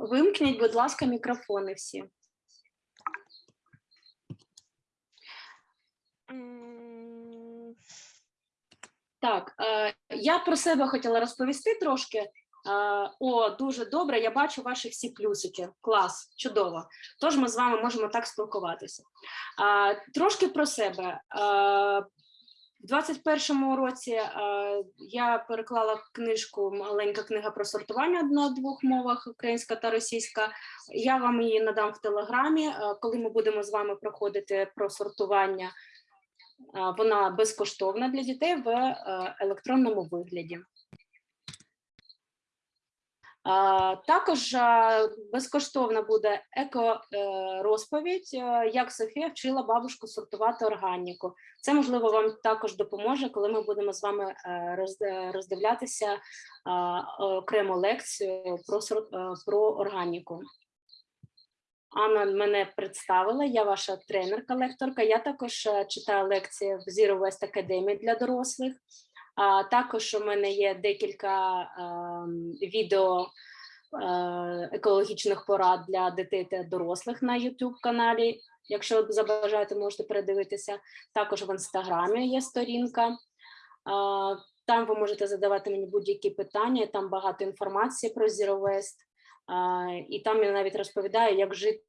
Вимкніть, будь ласка, мікрофони всі. Так, е, я про себе хотіла розповісти трошки. Е, О, дуже добре. Я бачу ваші всі плюсики. Клас, чудово. Тож ми з вами можемо так спілкуватися. Е, Трошки про себе. Е, В 21-му році е, я переклала книжку Маленька книга про сортування на двох мовах українська та російська. Я вам її надам в телеграмі, е, коли ми будемо з вами проходити про сортування. А, Вона безкоштовна для дітей в е, електронному вигляді. Також безкоштовна буде еко-розповідь, як Софія вчила бабушку сортувати органіку. Це, можливо, вам також допоможе, коли ми будемо з вами е, роздивлятися окрему лекцію про, е, про органіку. Анна мене представила, я ваша тренерка-лекторка. Я також е, читаю лекції в Zero West Academy для дорослих. А також у мене є декілька ем, відео е, екологічних порад для дітей та дорослих на YouTube каналі. Якщо забажаєте, можете передивитися. Також в інстаграмі є сторінка. Там ви можете задавати мені будь-які питання. Там багато інформації про Zero Waste. І там я навіть розповідаю, як жити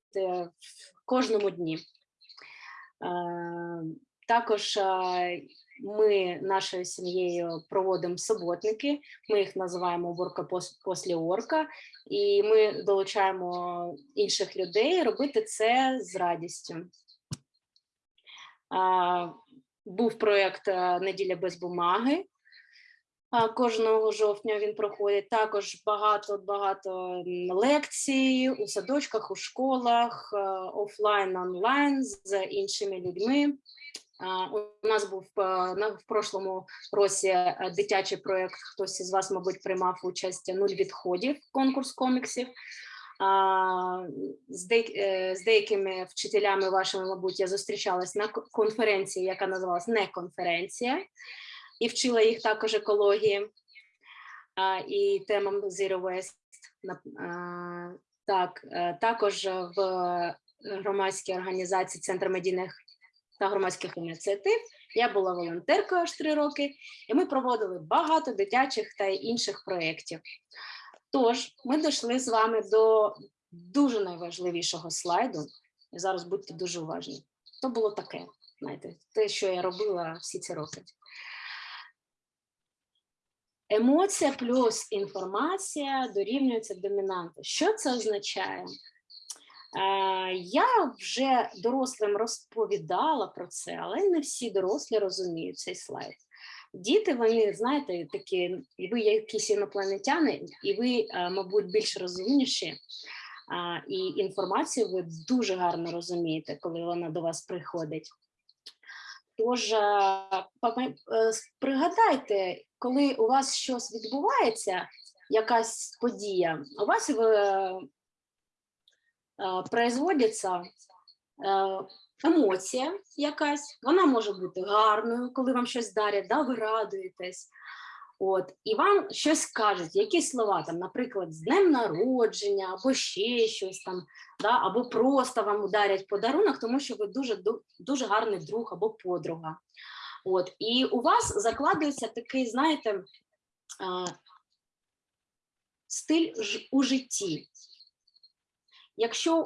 в кожному дні. Е, Також е, ми нашою сім'єю проводимо суботники. Ми їх називаємо «Уборка пос- після орка, і ми долучаємо інших людей робити це з радістю. Був проєкт е, Неділя без бумаги. Кожного жовтня він проходить. Також багато багато лекцій у садочках, у школах, е, офлайн, онлайн з іншими людьми. У нас був е, в прошлому році е, дитячий проєкт. Хтось із вас, мабуть, приймав участь нуль відходів конкурс коміксів. Е, з деякими вчителями вашими, мабуть, я зустрічалась на конференції, яка називалась не конференція, і вчила їх також екології і темам Zero Waste. Так, також в громадській організації Центр медійних та громадських ініціатив. Я була волонтеркою аж три роки, і ми проводили багато дитячих та інших проєктів. Тож, ми дійшли з вами до дуже найважливішого слайду. І зараз будьте дуже уважні. То було таке, знаєте, те, що я робила всі ці роки. Емоція плюс інформація дорівнюється домінанту. Що це означає? Я вже дорослим розповідала про це, але не всі дорослі розуміють цей слайд. Діти, вони, знаєте, такі, ви якісь інопланетяни, і ви, е, мабуть, більш розумніші, і інформацію ви дуже гарно розумієте, коли вона до вас приходить. Тож, е, е, пригадайте, коли у вас щось відбувається, якась подія, у вас производиться е, емоція якась, вона може бути гарною, коли вам щось дарять, да, ви радуєтесь. От, і вам щось кажуть, якісь слова, там, наприклад, з днем народження, або ще щось там, да, або просто вам ударять подарунок, тому що ви дуже, дуже гарний друг або подруга. От, і у вас закладується такий, знаєте, е, стиль у житті. Якщо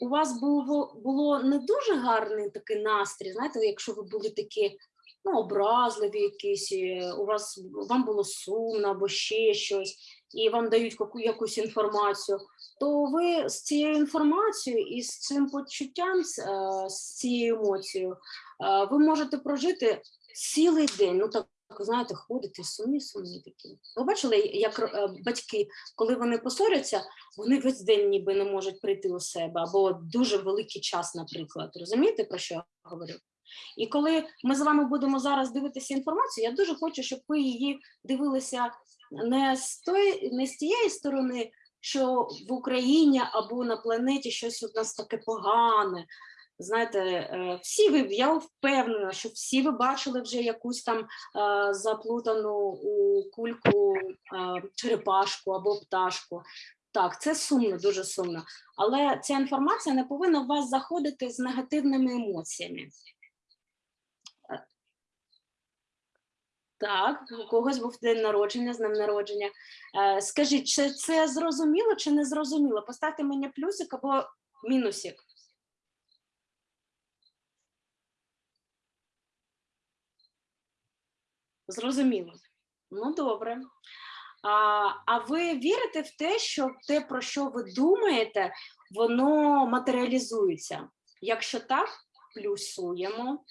у вас було, було не дуже гарний такий настрій, знаєте, якщо ви були такі ну, образливі якісь, у вас вам було сумно або ще щось, і вам дають яку, якусь інформацію, то ви з цією інформацією і з цим почуттям, з, е, з цією емоцією, е, ви можете прожити цілий день. Ну так знаєте, ходите сумні, сумні такі. Ви бачили, як е, батьки, коли вони посоряться, вони весь день ніби не можуть прийти у себе, або дуже великий час, наприклад. Розумієте, про що я говорю? І коли ми з вами будемо зараз дивитися інформацію, я дуже хочу, щоб ви її дивилися не з тої, не з тієї сторони, що в Україні або на планеті щось у нас таке погане. Знаєте, е, всі ви, я впевнена, що всі ви бачили вже якусь там е, заплутану у кульку е, черепашку або пташку. Так, це сумно, дуже сумно. Але ця інформація не повинна в вас заходити з негативними емоціями. Так, у когось був день народження, з днем народження. Скажіть, чи це зрозуміло чи не зрозуміло? Поставте мені плюсик або мінусик. Зрозуміло. Ну, добре. А, а ви вірите в те, що те, про що ви думаєте, воно матеріалізується? Якщо так, плюсуємо.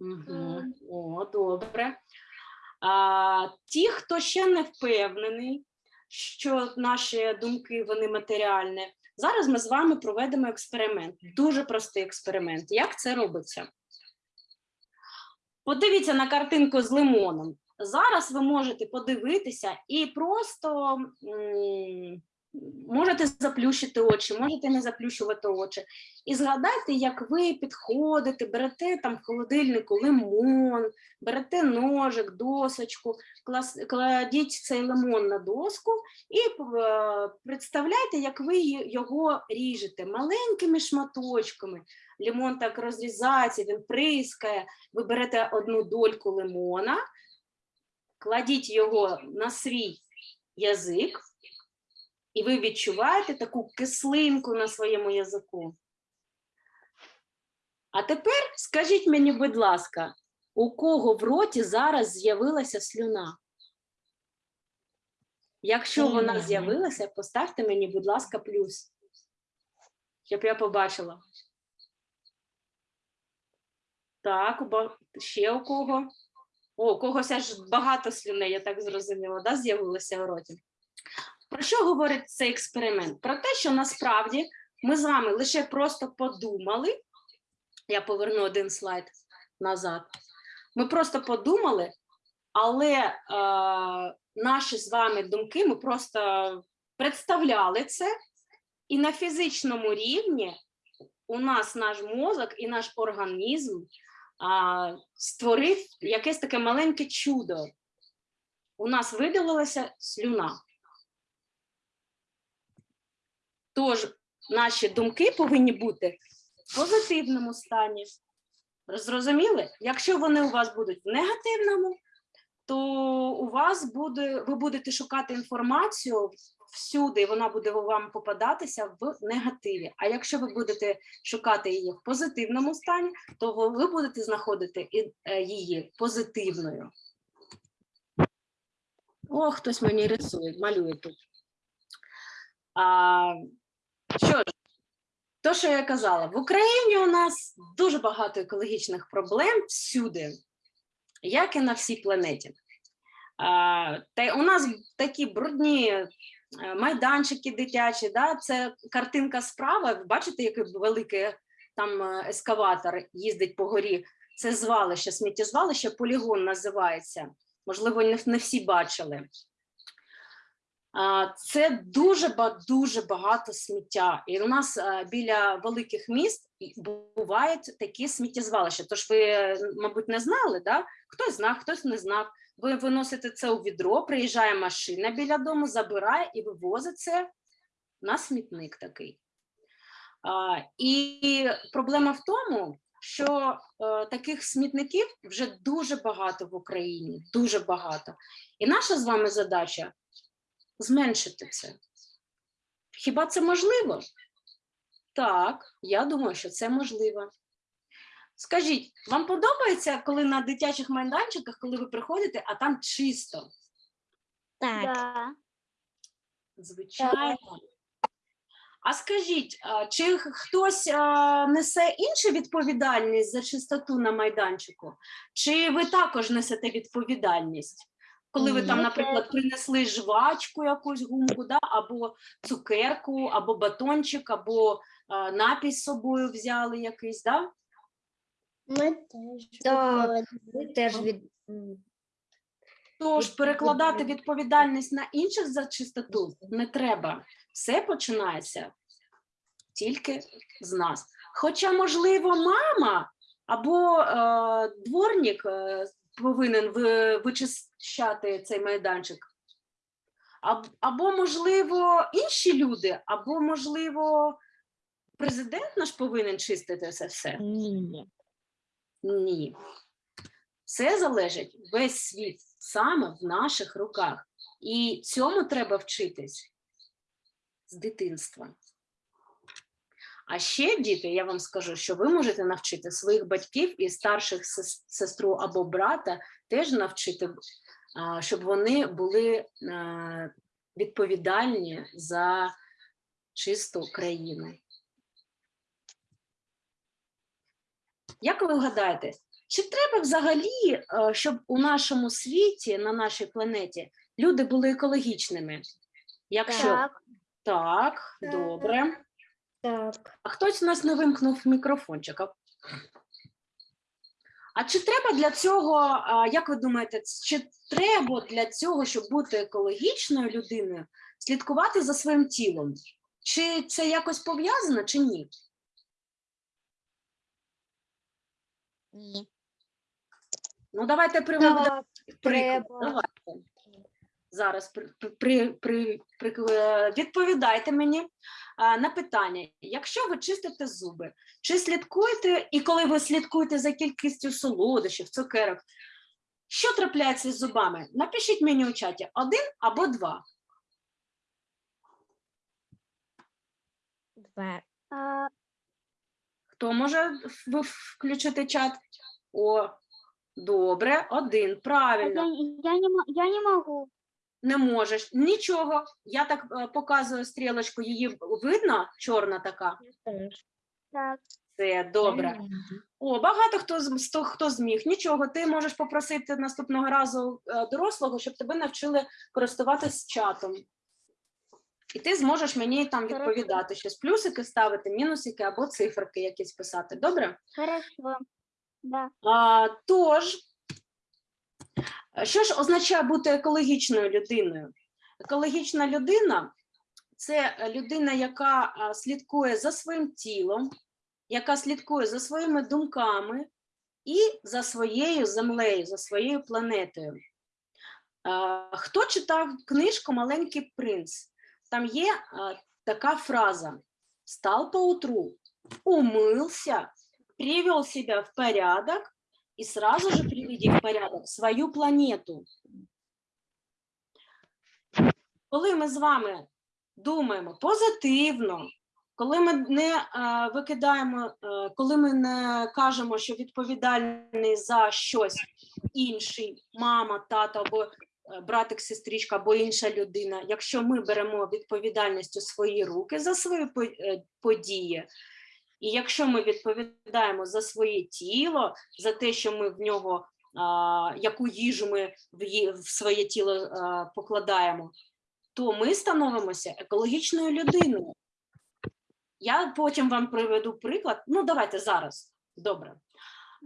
Угу. О, добре. А, ті, хто ще не впевнений, що наші думки вони матеріальні, зараз ми з вами проведемо експеримент. Дуже простий експеримент. Як це робиться? Подивіться на картинку з лимоном. Зараз ви можете подивитися і просто можете заплющити очі, можете не заплющувати очі. І згадайте, як ви підходите, берете там в холодильнику лимон, берете ножик, досочку, кладіть цей лимон на доску і е, представляйте, як ви його ріжете маленькими шматочками. Лимон так розрізається, він прискає. Ви берете одну дольку лимона, кладіть його на свій язик, і ви відчуваєте таку кислинку на своєму язику. А тепер скажіть мені, будь ласка, у кого в роті зараз з'явилася слюна? Якщо вона з'явилася, поставте мені, будь ласка, плюс, щоб я побачила. Так, ще у кого? О, у когось аж багато слюней, я так зрозуміла, да, з'явилося у роті. Про що говорить цей експеримент? Про те, що насправді ми з вами лише просто подумали. Я поверну один слайд назад. Ми просто подумали, але е, наші з вами думки ми просто представляли це, і на фізичному рівні у нас наш мозок і наш організм а, створив якесь таке маленьке чудо. У нас видалилася слюна. Тож наші думки повинні бути в позитивному стані. Зрозуміли? Якщо вони у вас будуть в негативному, то у вас буде, ви будете шукати інформацію всюди, і вона буде вам попадатися в негативі. А якщо ви будете шукати її в позитивному стані, то ви- будете знаходити е, її позитивною. О, хтось мені рисує, малює тут. А, що ж, то, що я казала, в Україні у нас дуже багато екологічних проблем всюди, як і на всій планеті. А, та у нас такі брудні е, майданчики дитячі, да? це картинка справа. Бачите, який великий там е, ескаватор їздить по горі. Це звалище, сміттєзвалище, полігон називається. Можливо, не всі бачили. Це дуже дуже багато сміття. І у нас е, біля великих міст бувають такі сміттєзвалища. Тож ви, мабуть, не знали, да? хтось знав, хтось не знав. Ви виносите це у відро, приїжджає машина біля дому, забирає і вивозить це на смітник такий. І проблема в тому, що е, таких смітників вже дуже багато в Україні, дуже багато. І наша з вами задача зменшити це. Хіба це можливо? Так, я думаю, що це можливо. Скажіть, вам подобається, коли на дитячих майданчиках, коли ви приходите, а там чисто? Так. Да. Звичайно. А скажіть, а чи хтось а, несе іншу відповідальність за чистоту на майданчику? Чи ви також несете відповідальність? Коли ви там, наприклад, принесли жвачку, якусь гумку, да? або цукерку, або батончик, або а, напій з собою взяли якийсь, да? Ми теж. Так, Ми теж від Тож перекладати відповідальність на інших за чистоту не треба. Все починається тільки з нас. Хоча, можливо, мама або е, дворник е, повинен вичищати цей майданчик. або, можливо, інші люди, або, можливо, президент наш повинен чистити це все? Ні. Ні. Це залежить весь світ саме в наших руках. І цьому треба вчитись з дитинства. А ще, діти, я вам скажу, що ви можете навчити своїх батьків і старших сестру або брата теж навчити, щоб вони були е, відповідальні за чисту країну. Як ви гадаєте, чи треба взагалі, е, щоб у нашому світі, на нашій планеті, люди були екологічними? Якщо Так. так, Так. добре. Так. А хтось у нас не вимкнув мікрофончик. А- чи треба для цього, як ви думаєте, чи треба для цього, щоб бути екологічною людиною, слідкувати за своїм тілом? Чи це якось пов'язано, чи ні? Ні. Ну, давайте приклад. треба. Давайте. Зараз при, при, при, при, е, відповідайте мені а, на питання. Якщо ви чистите зуби, чи слідкуєте, і коли ви слідкуєте за кількістю солодощів, цукерок, що трапляється з зубами? Напишіть мені у чаті один або два. Два. Хто може включити чат? О, добре, один. Правильно. я, я, не, я не могу. Не можеш. Нічого. Я так е, показую стрілочку, її видно, чорна така. Так. Це добре. О, багато хто з хто зміг. Нічого, ти можеш попросити наступного разу е, дорослого, щоб тебе навчили користуватись чатом. І ти зможеш мені там відповідати, щось плюсики ставити, мінусики або циферки якісь писати. Добре? Хорошо. Да. А, тож, що ж означає бути екологічною людиною? Екологічна людина це людина, яка слідкує за своїм тілом, яка слідкує за своїми думками і за своєю землею, за своєю планетою. Хто читав книжку Маленький принц? Там є така фраза: Стал поутру, умылся, привел себя в порядок и сразу же приведи в порядок свою планету. Коли ми з вами думаємо позитивно, коли ми не е, викидаємо, е, коли ми не кажемо, що відповідальний за щось інший, мама, тато або е, братик, сестричка або інша людина, якщо ми беремо відповідальність у свої руки за свої події, і якщо ми відповідаємо за своє тіло, за те, що ми в нього, а, яку їжу ми в, в своє тіло а, покладаємо, то ми становимося екологічною людиною. Я потім вам приведу приклад. Ну, давайте зараз. Добре.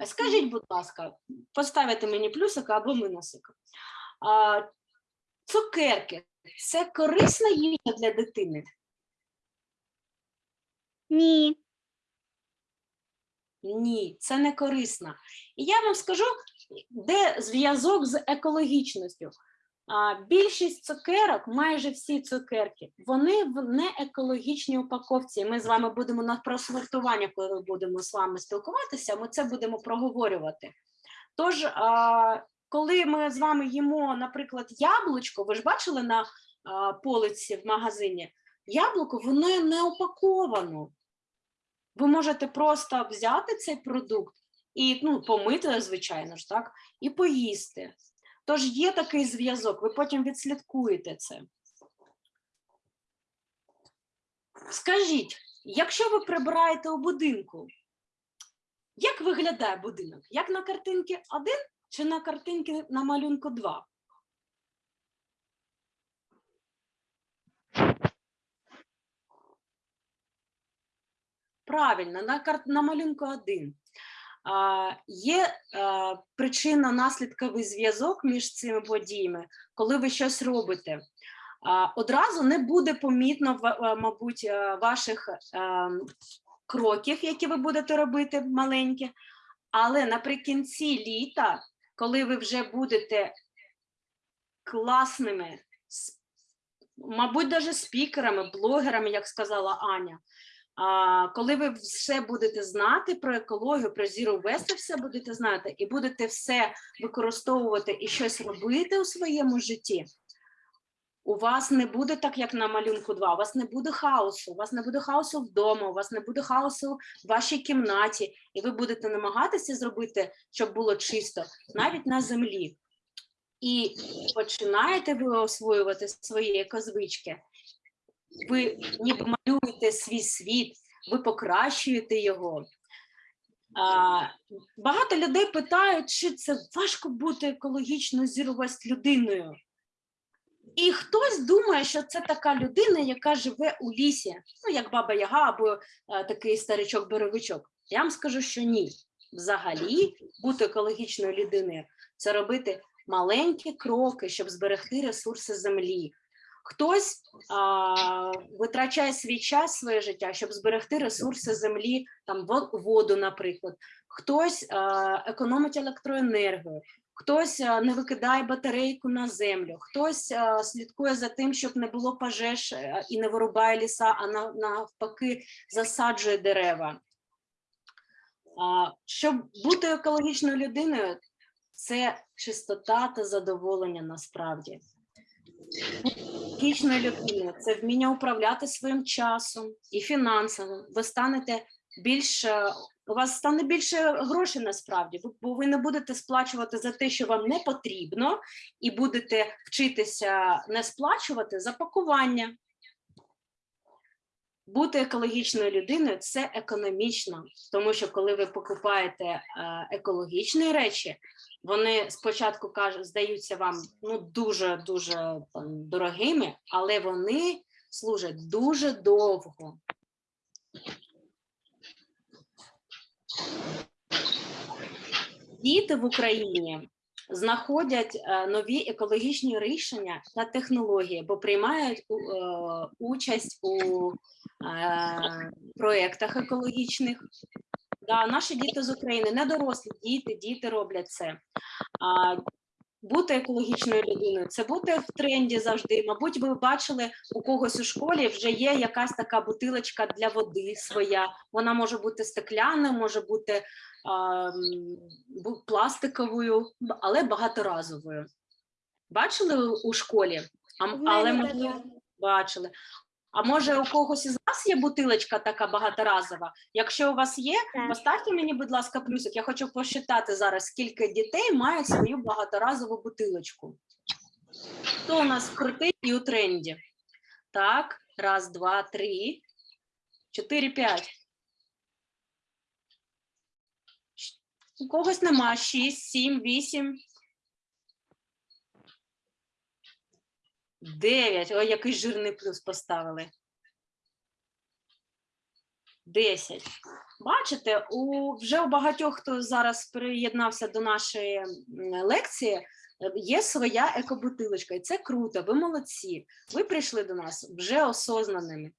Скажіть, будь ласка, поставите мені плюсик або мінусик. А, цукерки це корисна їжа для дитини? Ні. Ні, це не корисно. І я вам скажу, де зв'язок з екологічністю. Більшість цукерок, майже всі цукерки, вони в неекологічній упаковці. Ми з вами будемо на просортування, коли будемо з вами спілкуватися, ми це будемо проговорювати. Тож, коли ми з вами їмо, наприклад, яблучко, ви ж бачили на полиці в магазині, яблуко воно не упаковано. Ви можете просто взяти цей продукт і ну, помити, звичайно ж, так, і поїсти. Тож є такий зв'язок, ви потім відслідкуєте це. Скажіть, якщо ви прибираєте у будинку, як виглядає будинок? Як на картинці 1 чи на картинці на малюнку 2? Правильно, на, кар... на малюнку 1. А, є а, причинно-наслідковий зв'язок між цими подіями, коли ви щось робите. А, одразу не буде помітно, ва- мабуть, ваших а, кроків, які ви будете робити маленькі, але наприкінці літа, коли ви вже будете класними, мабуть, навіть спікерами, блогерами, як сказала Аня. Коли ви все будете знати про екологію, про Zero Waste, все будете знати, і будете все використовувати і щось робити у своєму житті, у вас не буде так, як на малюнку 2, у вас не буде хаосу, у вас не буде хаосу вдома, у вас не буде хаосу в вашій кімнаті, і ви будете намагатися зробити, щоб було чисто, навіть на землі. І починаєте ви освоювати свої екозвички, ви ніби малюєте свій світ, ви покращуєте його. А, багато людей питають, чи це важко бути екологічно zero людиною. І хтось думає, що це така людина, яка живе у лісі, ну як баба Яга або е, такий старичок-боровичок. Я вам скажу, що ні. Взагалі, бути екологічною людиною це робити маленькі кроки, щоб зберегти ресурси землі. Хтось а, витрачає свій час, своє життя, щоб зберегти ресурси землі, там во- воду, наприклад. Хтось а, економить електроенергію, хтось а, не викидає батарейку на землю, хтось а, слідкує за тим, щоб не було пожеж і не вирубає ліса, а навпаки засаджує дерева. А, щоб бути екологічною людиною, це чистота та задоволення насправді. Екологічною людина це вміння управляти своїм часом і фінансами. Ви станете більш е, у вас стане більше грошей насправді, бо ви не будете сплачувати за те, що вам не потрібно, і будете вчитися не сплачувати за пакування. Бути екологічною людиною це економічно, тому що коли ви покупаєте е, екологічні речі, вони спочатку кажуть, здаються вам ну дуже дуже там, дорогими, але вони служать дуже довго. Діти в Україні знаходять е, нові екологічні рішення та технології, бо приймають е, участь у е, проєктах екологічних. Да, наші діти з України, не дорослі діти, діти роблять це. Бути екологічною людиною це бути в тренді завжди. Мабуть, ви бачили у когось у школі вже є якась така бутилочка для води своя. Вона може бути стеклянною, може бути а, пластиковою, але багаторазовою. Бачили у- у школі? А, але можливо, бачили. А може у когось із вас є бутилочка така багаторазова? Якщо у вас є, Так. поставте мені, будь ласка, плюсик. Я хочу посчитати зараз, скільки дітей мають свою багаторазову бутилочку. Хто у нас крутий і у тренді? Так, раз, два, три, чотири, п'ять. У когось нема. Шість, сім, вісім. Дев'ять. Ой, який жирний плюс поставили. Десять. Бачите, у вже у багатьох, хто зараз приєднався до нашої лекції, є своя екобутилочка, і це круто. Ви молодці. Ви прийшли до нас вже осознаними.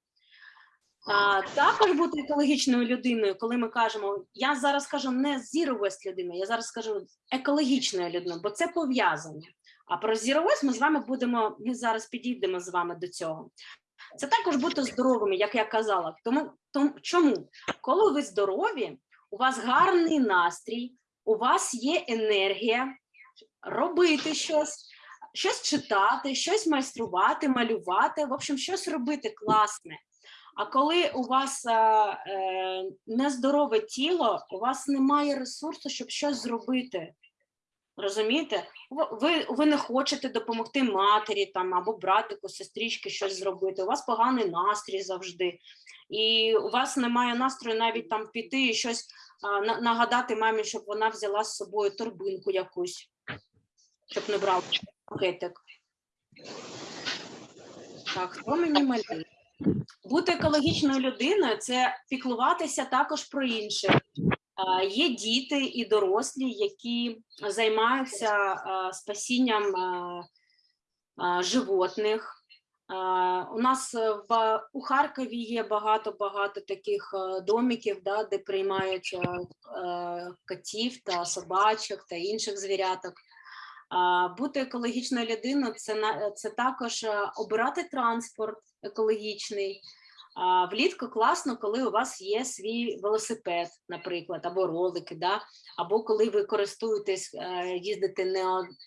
А, також бути екологічною людиною, коли ми кажемо, я зараз кажу не zero waste людиною, я зараз скажу екологічною людиною, бо це пов'язано. А про waste ми з вами будемо, ми зараз підійдемо з вами до цього. Це також бути здоровими, як я казала. Тому, тому чому? Коли ви здорові, у вас гарний настрій, у вас є енергія робити щось, щось читати, щось майструвати, малювати, в общем, щось робити класне. А коли у вас е, е, нездорове тіло, у вас немає ресурсу, щоб щось зробити. Розумієте? Ви- Ви, не хочете допомогти матері там або братику, сестрички щось зробити. У вас поганий настрій завжди, і у вас немає настрою навіть там піти і щось а, на- нагадати мамі, щоб вона взяла з собою торбинку якусь, щоб не брав пакетик. Так, хто мені малює? Бути екологічною людиною це піклуватися також про інших. Є діти і дорослі, які займаються спасінням животних. У нас е, в у Харкові є багато багато таких е, домиків, да, де приймають е, котів та собачок та інших звіряток. Бути екологічною людиною це це також обирати транспорт екологічний. Влітку класно, коли у вас є свій велосипед, наприклад, або ролики, да? або коли ви користуєтесь, е, їздите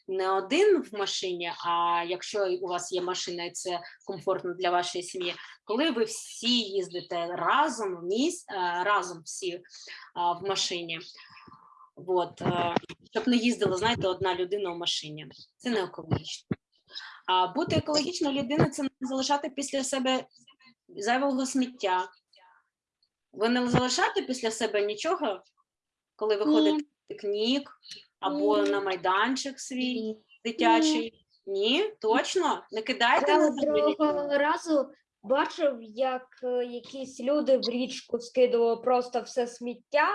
не, один в машині, а якщо у вас є машина і це комфортно для вашої сім'ї, коли ви всі їздите разом в міс, е, разом всі в машині. От, е, щоб не їздила, знаєте, одна людина в машині. Це не екологічно. А бути екологічною людиною це не залишати після себе зайвого сміття. Ви не залишаєте після себе нічого, коли ви Ні. на пікнік або Ні. на майданчик свій дитячий? Ні, точно? Не кидайте Я на землю нічого? разу бачив, як е, якісь люди в річку скидували просто все сміття.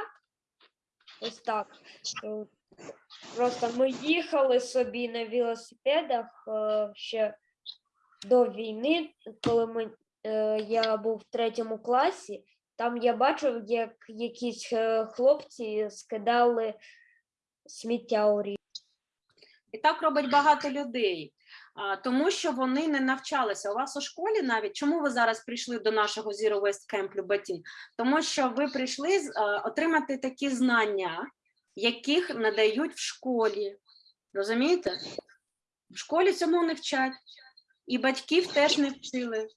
Ось так. Е, Просто ми їхали собі на велосипедах е, ще до війни, коли ми, я був в третьому класі. Там я бачив, як якісь е, хлопці скидали сміття у річку. І так робить багато людей, тому що вони не навчалися. У вас у школі навіть чому ви зараз прийшли до нашого Zero Waste Camp Люботін? Тому що ви прийшли отримати такі знання, яких надають в школі. Розумієте? В школі цьому не вчать, і батьків теж не вчили.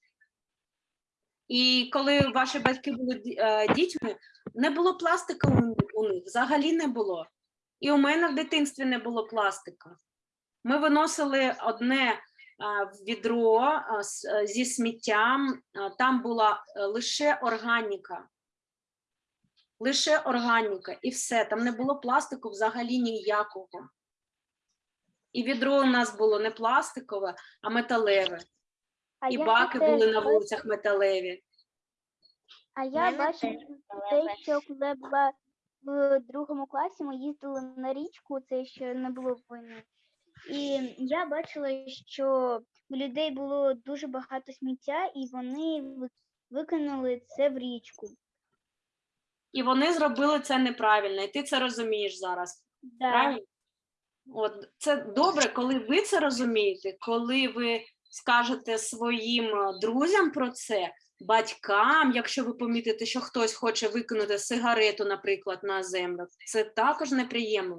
І коли ваші батьки були е, дітьми, не було пластика у, них, взагалі не було. І у мене в дитинстві не було пластика. Ми виносили одне відро а, з- е, зі сміттям, там була е, лише органіка. Лише органіка, і все. Там не було пластику взагалі ніякого. І відро у нас було не пластикове, а металеве. А І я баки теж були на бачу- вулицях металеві. А я мене теж те, що коли була в другому класі, ми їздили на річку, це ще не було війни. І я бачила, що у людей було дуже багато сміття, і вони ви- викинули це в річку. І вони зробили це неправильно, і ти це розумієш зараз. Да. Правильно? От це добре, коли ви це розумієте, коли ви скажете своїм е, друзям про це, батькам, якщо ви помітите, що хтось хоче викинути сигарету, наприклад, на землю, це також неприємно.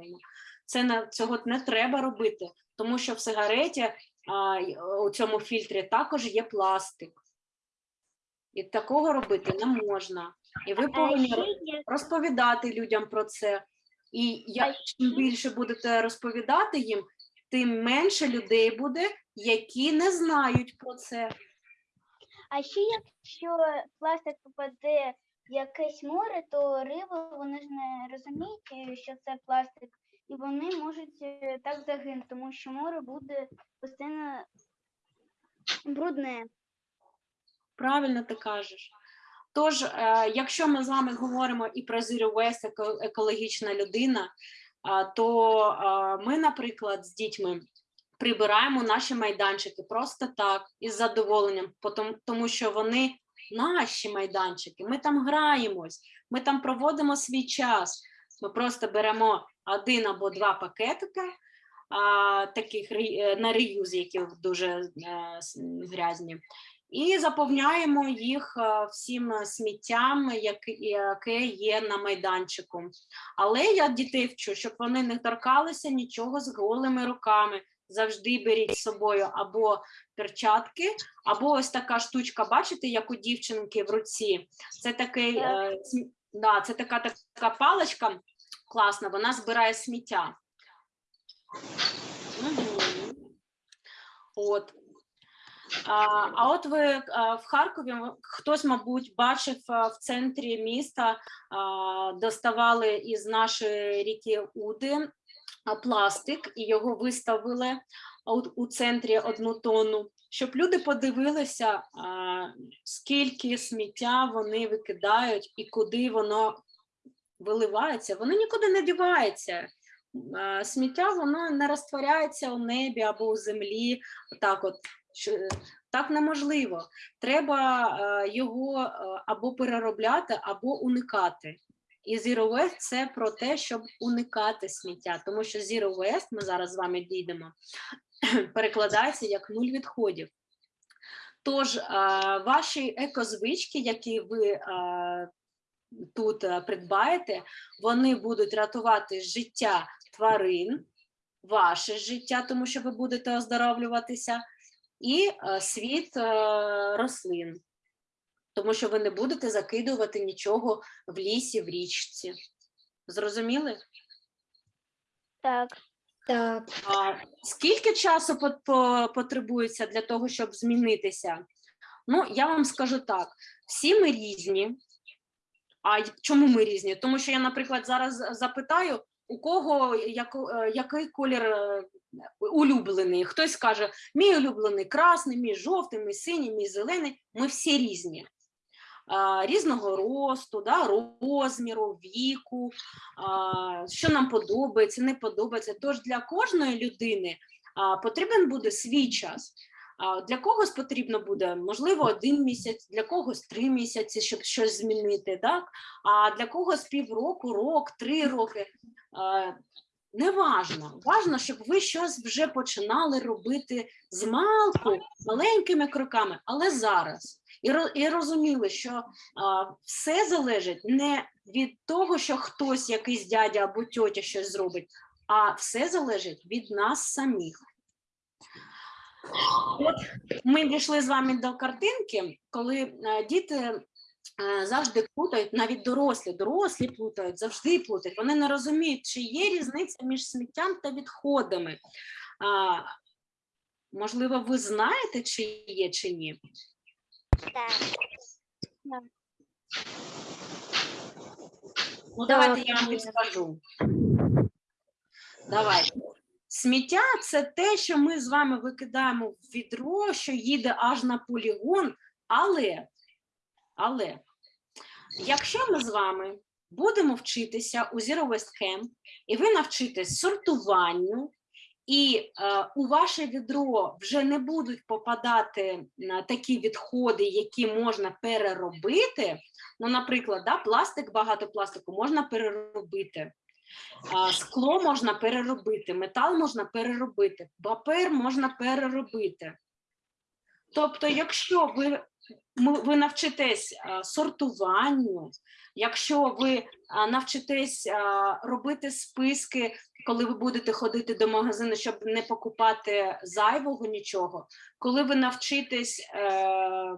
Це не цього не треба робити, тому що в сигареті а, у цьому фільтрі також є пластик. І такого робити не можна. І ви повинні розповідати людям про це. І як чим більше будете розповідати їм, тим менше людей буде, які не знають про це. А ще якщо пластик попаде в якесь море, то риби вони ж не розуміють, е, що це пластик, і вони можуть е, так загинути, тому що море буде постійно брудне. Правильно ти кажеш. Тож, е, якщо ми з вами говоримо і про Zero Waste, екологічна людина, то ми, наприклад, з дітьми прибираємо наші майданчики просто так, із задоволенням, тому що вони наші майданчики, ми там граємось, ми там проводимо свій час. Ми просто беремо один або два пакетика, а, таких на реюз, які дуже е, грязні, і заповняємо їх е, всім е, сміттям, яке, є на майданчику. Але я дітей вчу, щоб вони не торкалися нічого з голими руками. Завжди беріть з собою або перчатки, або ось така штучка, бачите, як у дівчинки в руці. Це такий, е, да, це така така паличка класна, вона збирає сміття. От. А, от ви в Харкові хтось, мабуть, бачив в центрі міста, доставали із нашої ріки Уди пластик і його виставили у, у центрі одну тонну, щоб люди подивилися, скільки сміття вони викидають і куди воно виливається. Воно нікуди не дівається. Сміття воно не розтворяється у небі або у землі. Так, от що- так неможливо. Треба е, його е, або переробляти, або уникати. І Zero Waste – це про те, щоб уникати сміття, тому що Zero Waste, ми зараз з вами дійдемо, перекладається як нуль відходів. Тож е, ваші екозвички, які ви е, тут е, придбаєте, вони будуть рятувати життя тварин, ваше життя, тому що ви будете оздоровлюватися, і е, світ е, рослин, тому що ви не будете закидувати нічого в лісі, в річці. Зрозуміли? Так. Так. А скільки часу пот- по- потребується для того, щоб змінитися? Ну, я вам скажу так: всі ми різні. А чому ми різні? Тому що я, наприклад, зараз запитаю, у кого яко- е, який колір улюблений. Хтось каже, мій улюблений красний, мій жовтий, мій синій, мій зелений. Ми всі різні. Різного росту, да, розміру, віку, що нам подобається, не подобається. Тож для кожної людини потрібен буде свій час. Для когось потрібно буде, можливо, один місяць, для когось три місяці, щоб щось змінити, так? а для когось півроку, рок, три роки. А, Неважно. Важно, щоб ви щось вже починали робити з малку, маленькими кроками, але зараз. І, і розуміли, що а, все залежить не від того, що хтось, якийсь дядя або тьотя щось зробить, а все залежить від нас самих. От ми дійшли з вами до картинки, коли е, діти завжди плутають, навіть дорослі, дорослі плутають, завжди плутають. Вони не розуміють, чи є різниця між сміттям та відходами. А, можливо, ви знаєте, чи є, чи ні? Так. Ну, давайте я вам є. підскажу. Давайте. Сміття це те, що ми з вами викидаємо в відро, що їде аж на полігон. Але, але, якщо ми з вами будемо вчитися у Zero Waste Camp, і ви навчитесь сортуванню, і е, у ваше відро вже не будуть попадати на такі відходи, які можна переробити. Ну, наприклад, да, пластик, багато пластику можна переробити. А, Скло можна переробити, метал можна переробити, папер можна переробити. Тобто, якщо ви, ви навчитесь сортуванню, якщо ви навчитесь робити списки, коли ви будете ходити до магазину, щоб не покупати зайвого нічого, коли ви навчитесь е, е,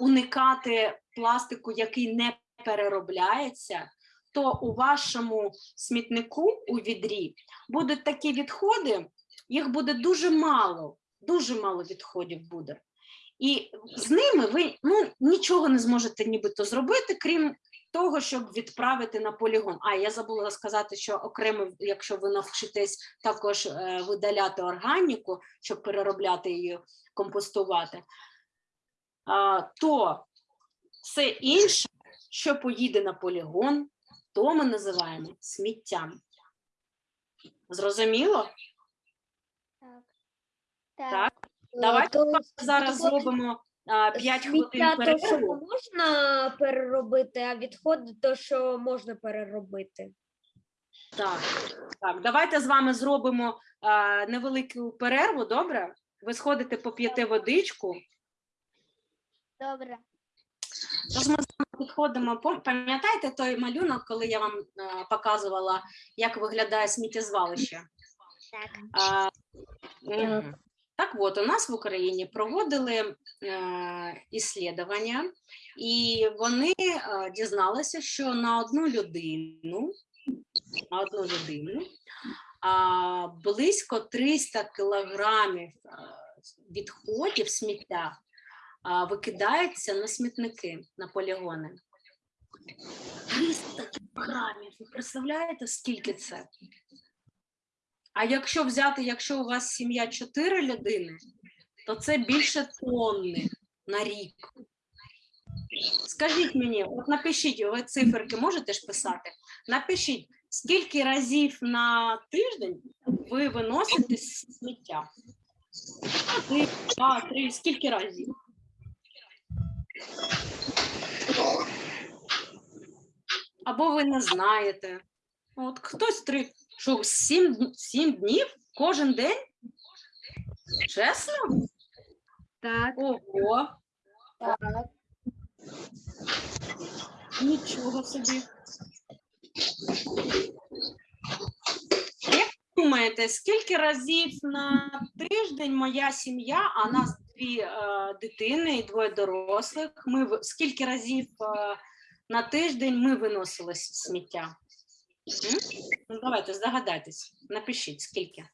уникати пластику, який не переробляється, то у вашому смітнику у відрі будуть такі відходи, їх буде дуже мало, дуже мало відходів буде. І з ними ви ну, нічого не зможете нібито зробити, крім того, щоб відправити на полігон. А я забула сказати, що окремо, якщо ви навчитесь також е, видаляти органіку, щоб переробляти її, компостувати, то все інше, що поїде на полігон, то ми називаємо сміттям. Зрозуміло? Так. Так. Давайте то Зараз відходи- зробимо а, 5 хвилин сміття, то, що можна переробити, а відходи, то, що можна переробити. Так, так, давайте з вами зробимо а, невелику перерву, добре? Ви сходите поп'єте водичку. Добре. Тож ми з вами підходимо. Пам'ятаєте той малюнок, коли я вам а, показувала, як виглядає сміттєзвалище? Так. А. Так от, у нас в Україні проводили іслідування, і вони е, дізналися, що на одну людину, на одну людину а, близько 300 кілограмів е, відходів сміття а, викидається на смітники, на полігони. 300 кілограмів. Ви представляєте, скільки це? А якщо взяти, якщо у вас сім'я 4 людини, то це більше тонни на рік. Скажіть мені, от напишіть, ви циферки можете ж писати? Напишіть, скільки разів на тиждень ви виносите сміття? Один, два, три, скільки разів? або ви не знаєте. От хтось три, що сім, сім днів кожен день? Чесно? Так. Ого. Нічого собі. Як ви думаєте, скільки разів на тиждень моя сім'я, а нас дві е, дитини і двоє дорослих, ми в- скільки разів е, на тиждень ми виносили с- сміття? Ну, давайте здогадайтесь, напишіть, скільки?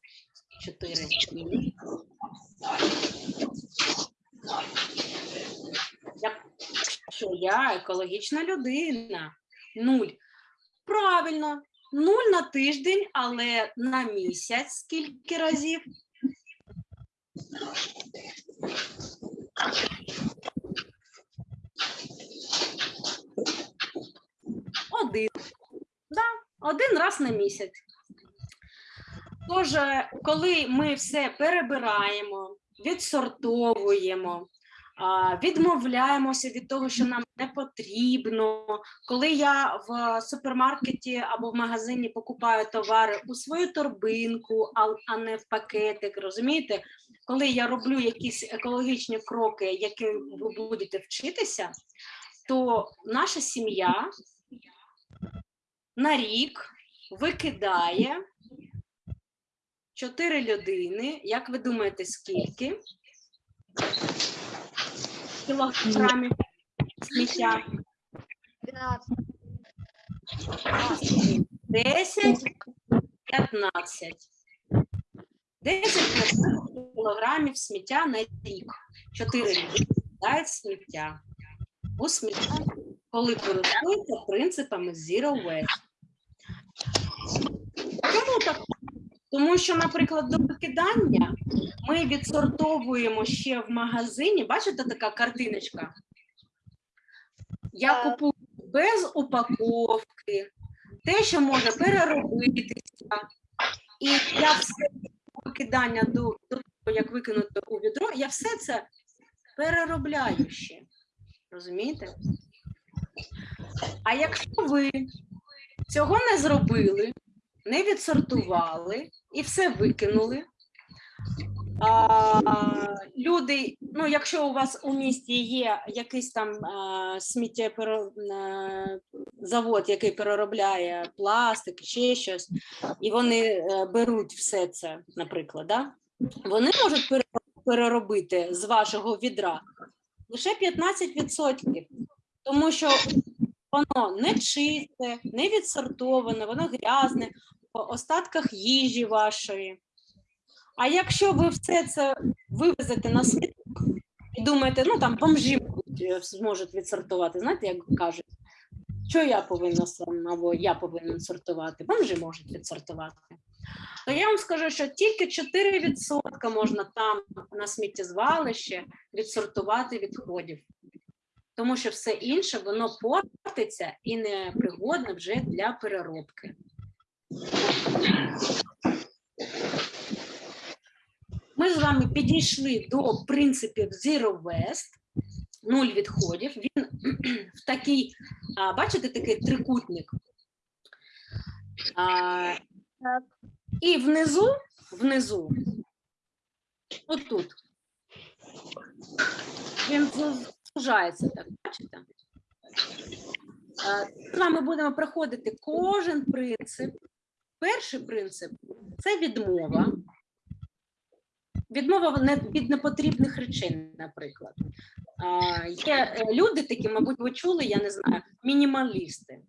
Чотири. Що я екологічна людина. Нуль. Правильно, нуль на тиждень, але на місяць скільки разів? Один. Да, один раз на місяць. Тож, е, коли ми все перебираємо, відсортовуємо, відмовляємося від того, що нам не потрібно. Коли я в супермаркеті або в магазині покупаю товари у свою торбинку, а, а не в пакетик, розумієте? Коли я роблю якісь екологічні кроки, які ви будете вчитися, то наша сім'я на рік викидає чотири людини. Як ви думаєте, скільки? кілограмів сміття. 10, 15. 10 кілограмів сміття на рік. 4 люди дають сміття у сміття, коли користуються принципами Zero Waste. Чому так? Тому що, наприклад, до викидання ми відсортовуємо ще в магазині. Бачите, така картиночка? Я купую без упаковки, те, що може переробитися. І я все викидання до, до того, як викинути у відро, я все це переробляю ще. Розумієте? А якщо ви цього не зробили, не відсортували і все викинули. А, люди, ну, якщо у вас у місті є якийсь там а, сміттєзавод, який переробляє пластик, ще щось, і вони е, беруть все це, наприклад, да? вони можуть переробити з вашого відра лише 15%, тому що воно не чисте, не відсортоване, воно грязне, остатках їжі вашої. А якщо ви все це вивезете на смітник і думаєте, ну там бомжі е, зможуть відсортувати, знаєте, як кажуть, що я повинна сам або я повинен сортувати, бомжі можуть відсортувати. То я вам скажу, що тільки 4% можна там на сміттєзвалище відсортувати відходів. Тому що все інше воно портиться і не пригодне вже для переробки. Ми з вами підійшли до принципів Zero Waste, нуль відходів. Він в такий, а, бачите, такий трикутник. А, і внизу, внизу, отут, він зу- так, бачите? З вами будемо проходити кожен принцип. Перший принцип це відмова. Відмова від непотрібних речей, наприклад. Є е, люди такі, мабуть, ви чули, я не знаю, мінімалісти.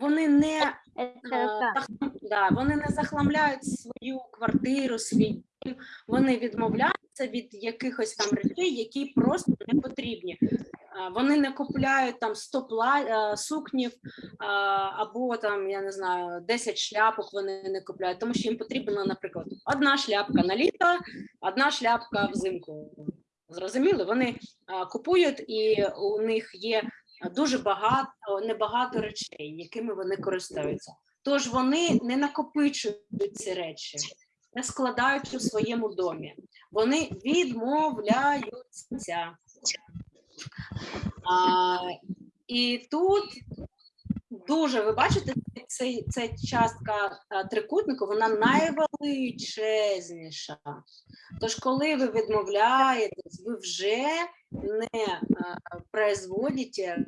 Вони не Е, зах- Да, вони не захламляють свою квартиру, свій дім, вони відмовляються від якихось там речей, які просто не потрібні. Вони не купляють там 100 пла- е, сукнів е, або там, я не знаю, 10 шляпок вони не купляють, тому що їм потрібна, наприклад, одна шляпка на літо, одна шляпка взимку. Зрозуміли? Вони е, купують і у них є дуже багато, небагато речей, якими вони користуються. Тож вони не накопичують ці речі, не складають у своєму домі. Вони відмовляються. А, і тут дуже, ви бачите, ця частка трикутнику, вона найвеличезніша. Тож, коли ви відмовляєтесь, ви вже не а, производите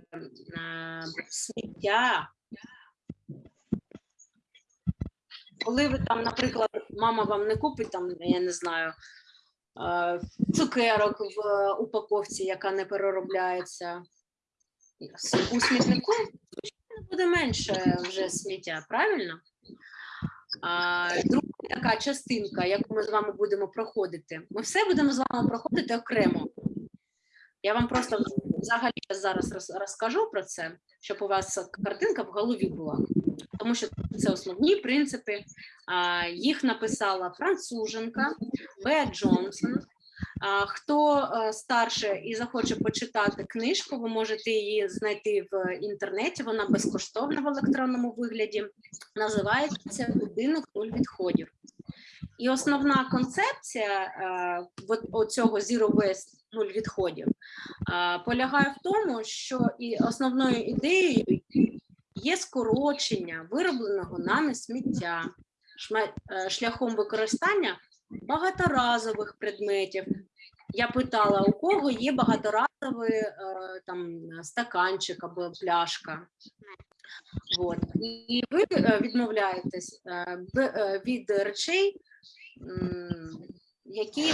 а, сміття. Коли ви там, наприклад, мама вам не купить там, я не знаю, е, цукерок в е, упаковці, яка не переробляється. У смітнику буде менше вже сміття, правильно? А, друга така частинка, яку ми з вами будемо проходити. Ми все будемо з вами проходити окремо. Я вам просто взагалі зараз розкажу про це, щоб у вас картинка в голові була. Тому що це основні принципи. Їх написала француженка Беа Джонсон. Хто е, старше і захоче почитати книжку, ви можете її знайти в інтернеті. Вона безкоштовна в електронному вигляді. Називається Будинок нуль відходів. І основна концепція е, от Zero Waste нуль відходів е, полягає в тому, що і основною ідеєю є скорочення виробленого нами сміття е, шляхом використання багаторазових предметів. Я питала, у кого є багаторазовий е, там стаканчик або пляшка. От. І ви е, відмовляєтесь від речей, які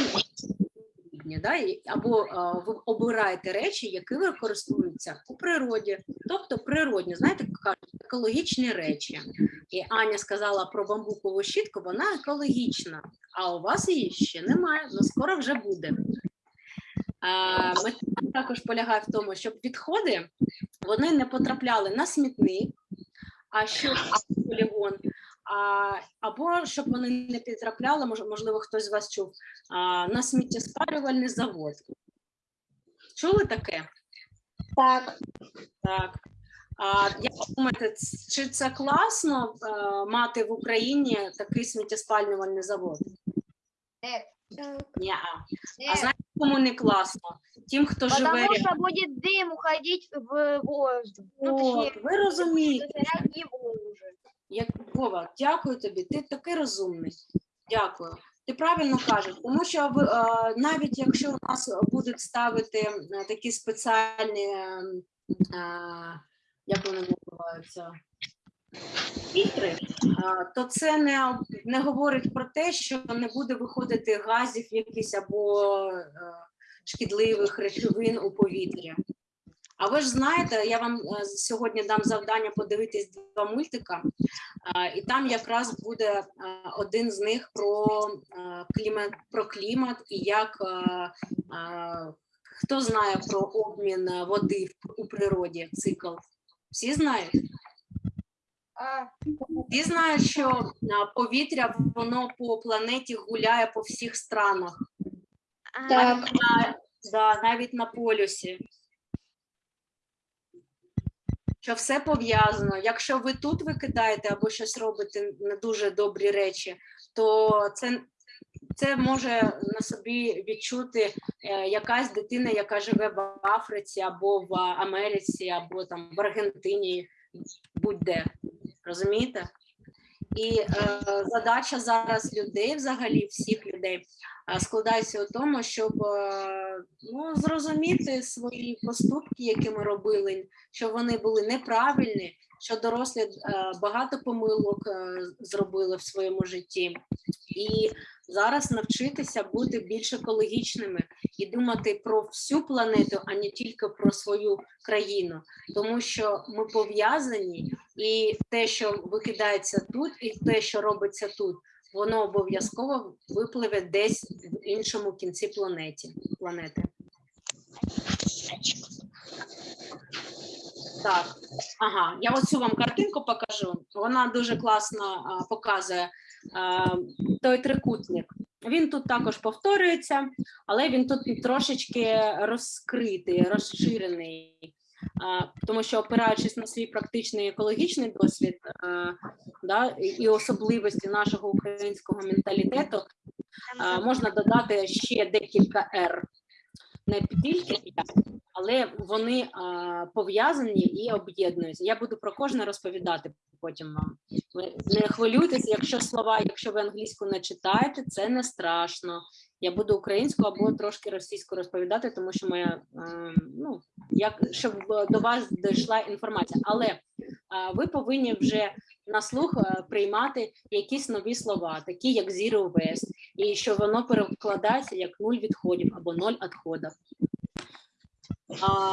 потрібні, да? або ви обираєте речі, які використовуються у природі, тобто природні, знаєте, кажуть, екологічні речі. І Аня сказала про бамбукову щітку, вона екологічна, а у вас її ще немає, але скоро вже буде. Мета також полягає в тому, щоб відходи вони не потрапляли на смітник, а що полігон, а, або щоб вони не потрапляли, мож- можливо, хтось з вас чув, а, на сміттєспалювальний завод. Чули таке? Так. Так. А як думаєте, чи це класно е, мати в Україні такий сміттєспалювальний завод? Ні. А знаєте, кому не класно? Тим, хто живе. Потому рядом. что будет дым уходить в воздух. Ну, От, ви розумієте, уже. Як Вова, дякую тобі. Ти такий розумний. Дякую. Ти правильно кажеш, тому що навіть якщо у нас будуть ставити такі спеціальні, е, е, як вони називаються, фільтри, то це не, не говорить про те, що не буде виходити газів якісь або е, шкідливих речовин у повітря. А ви ж знаєте, я вам е, сьогодні дам завдання подивитись два мультика, і там якраз буде е, один з них про е, клімат, про клімат і як хто знає про обмін води у природі, цикл. Всі знають? Всі знають, що повітря воно по планеті гуляє по всіх странах. Так. Навіть на, да, навіть на полюсі. Що все пов'язано. Якщо ви тут викидаєте або щось робите не дуже добрі речі, то це, це може на собі відчути е, якась дитина, яка живе в Африці або в Америці, або там в Аргентині, будь-де. Розумієте? І е, задача зараз людей, взагалі всіх людей, складається у тому, щоб е, ну, зрозуміти свої поступки, які ми робили, що вони були неправильні, що дорослі е, багато помилок е, зробили в своєму житті. І зараз навчитися бути більш екологічними і думати про всю планету, а не тільки про свою країну, тому що ми пов'язані, і те, що викидається тут, і те, що робиться тут, воно обов'язково випливе десь в іншому кінці планеті, планети. Так, ага, я оцю вам картинку покажу. Вона дуже класно а, показує а, той трикутник. Він тут також повторюється, але він тут трошечки розкритий, розширений. Тому що опираючись на свій практичний екологічний досвід да, і- особливості нашого українського менталітету, можна додати ще декілька «р». Не тільки «я», але вони пов'язані і об'єднуються. Я буду про кожне розповідати потім вам. Ви не хвилюйтесь, якщо слова, якщо ви англійську не читаєте, це не страшно. Я буду українську або трошки російську розповідати, тому що моя е, ну як щоб до вас дійшла інформація. Але ви повинні вже на слух е, приймати якісь нові слова, такі як zero waste, і що воно перекладається як нуль відходів або ноль відходів. А,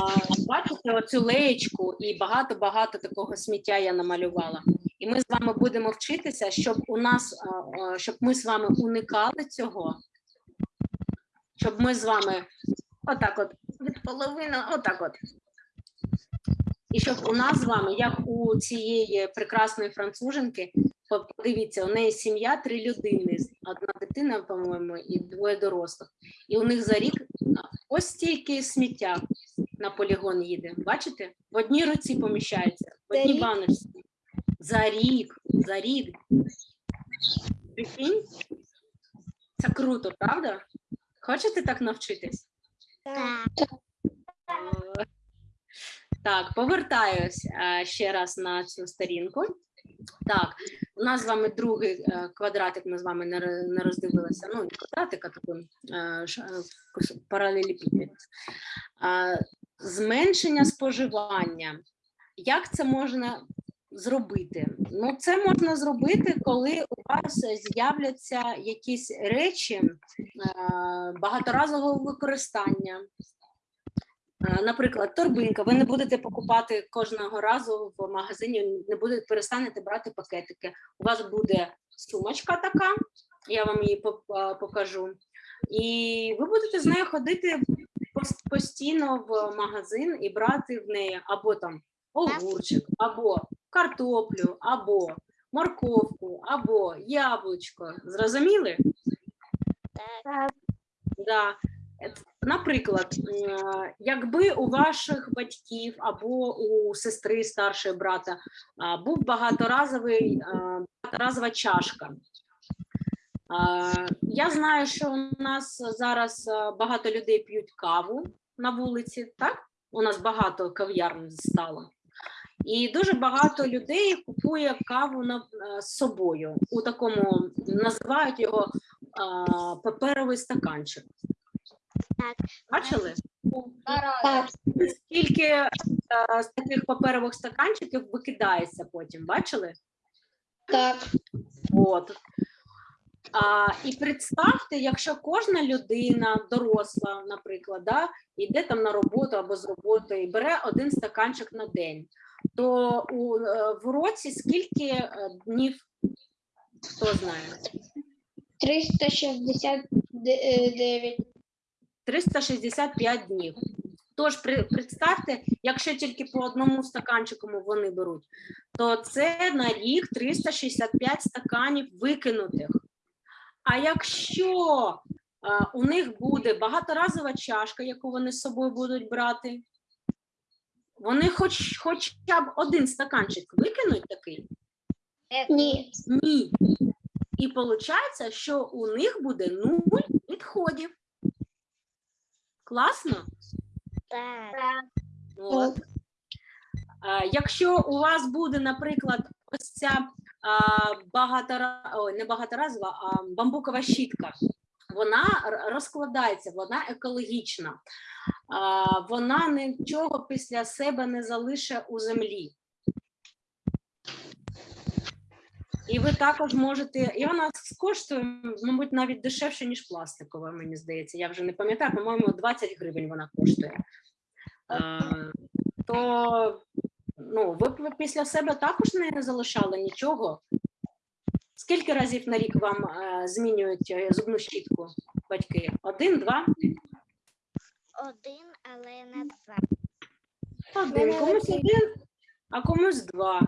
бачите оцю леєчку і багато-багато такого сміття я намалювала. І ми з вами будемо вчитися, щоб у нас, а, а, щоб ми з вами уникали цього, щоб ми з вами отак от від половини, отак от. І щоб у нас з вами, як у цієї прекрасної француженки, по- подивіться, у неї сім'я три людини, одна дитина, по-моєму, і двоє дорослих. І у них за рік ось стільки сміття на полігон їде. Бачите? В одній руці поміщається, в одній баночці. За рік, за рік. Прикинь? Це круто, правда? Хочете так навчитись? Так. Так. Е, повертаюсь е, ще раз на цю сторінку. Так, у нас з вами другий е, квадратик, ми з вами не роздивилися. Ну, не квадратик, а такий паралелепіпед. Зменшення споживання. Як це можна зробити? Ну, це можна зробити, коли у вас з'являться якісь речі е, багаторазового використання. Е, Наприклад, торбинка. Ви не будете покупати кожного разу в магазині, не будете перестанете брати пакетики. У вас буде сумочка така, я вам її е, покажу. І ви будете з нею ходити постійно в магазин і брати в неї або там огурчик, або картоплю, або морковку, або яблучко. Зрозуміли? Так. Да. Наприклад, якби у ваших батьків або у сестри старшої брата був багаторазовий, багаторазова чашка. Я знаю, що у нас зараз багато людей п'ють каву на вулиці, так? У нас багато кав'ярн стало. І дуже багато людей купує каву на, е, з собою у такому, називають його а, паперовий стаканчик. Так. Бачили? Так. Скільки е, з таких паперових стаканчиків викидається потім? Бачили? Так. От. А, і представте, якщо кожна людина, доросла, наприклад, да, йде там на роботу або з роботи і бере один стаканчик на день, то у, е, в році скільки е, днів, хто знає? 369. 365 днів. Тож представте, якщо тільки по одному стаканчику вони беруть, то це на рік 365 стаканів викинутих. А якщо у них буде багаторазова чашка, яку вони з собою будуть брати, вони хоч, хоча б один стаканчик викинуть такий, Ні. ні. І виходить, що у них буде нуль відходів. Класно? Так. От. А, якщо у вас буде, наприклад, ось ця а, багатора... Ой, не багаторазова, а бамбукова щітка, вона розкладається, вона екологічна, вона нічого після себе не залише у землі. І ви також можете, і вона коштує, мабуть, навіть дешевше, ніж пластикова, мені здається. Я вже не пам'ятаю, по-моєму, 20 гривень вона коштує. То ну, ви після себе також не залишали нічого. Скільки разів на рік вам е, змінюють е, зубну щітку батьки? Один, два? Один, але не два. Один. Комусь один. а комусь два.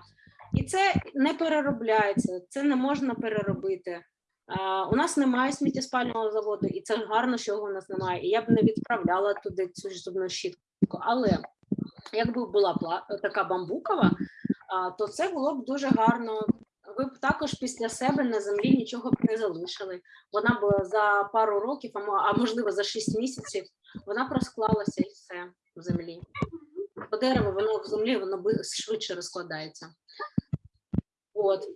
І це не переробляється, це не можна переробити. У нас немає сміттєспального заводу, і це гарно, що його у нас немає. І я б не відправляла туди цю зубну щітку. Але якби була така бамбукова, то це було б дуже гарно. Ви б також після себе на землі нічого б не залишили. Вона б за пару років, а можливо за 6 місяців, вона б розклалася і все. в землі. Бо дерево, воно в землі, воно швидше розкладається. От.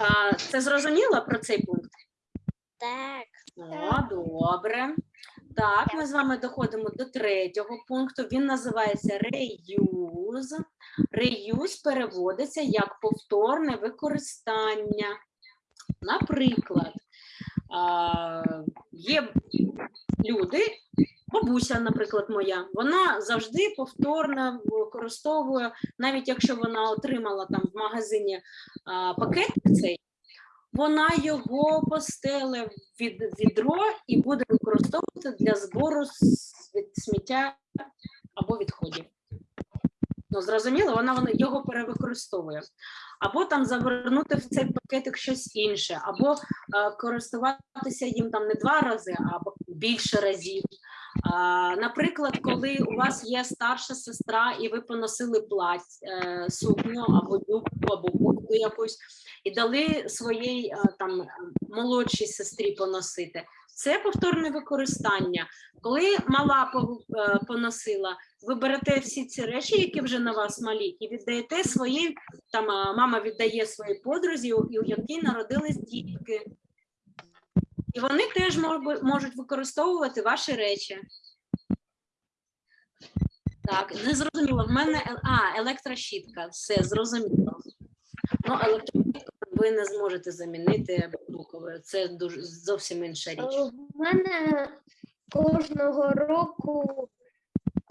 А, це зрозуміло про цей пункт? Так. О, добре. Так, ми з вами доходимо до третього пункту. Він називається реюз. Реюз переводиться як повторне використання. Наприклад, є люди, бабуся, наприклад, моя, вона завжди повторно використовує, навіть якщо вона отримала там в магазині а, пакетик цей, вона його постеле від, відро і буде використовувати для збору сміття або відходів. Ну, зрозуміло, вона, вона його перевикористовує. Або там завернути в цей пакетик щось інше, або е, користуватися їм там не два рази, а більше разів. Наприклад, коли у вас є старша сестра, і ви поносили плать, е, сукню або юбку, або куртку якусь, і дали своїй е, там молодшій сестрі поносити. Це повторне використання. Коли мала е, поносила, ви берете всі ці речі, які вже на вас малі, і віддаєте своїй, там мама віддає своїй подрузі, у якій народились дітки. І вони теж можуть використовувати ваші речі. Так, не зрозуміло. В мене а, електрощітка. Все зрозуміло. Ну, електрощітку ви не зможете замінити бамбуковою. Це дуже зовсім інша річ. Е, В мене кожного року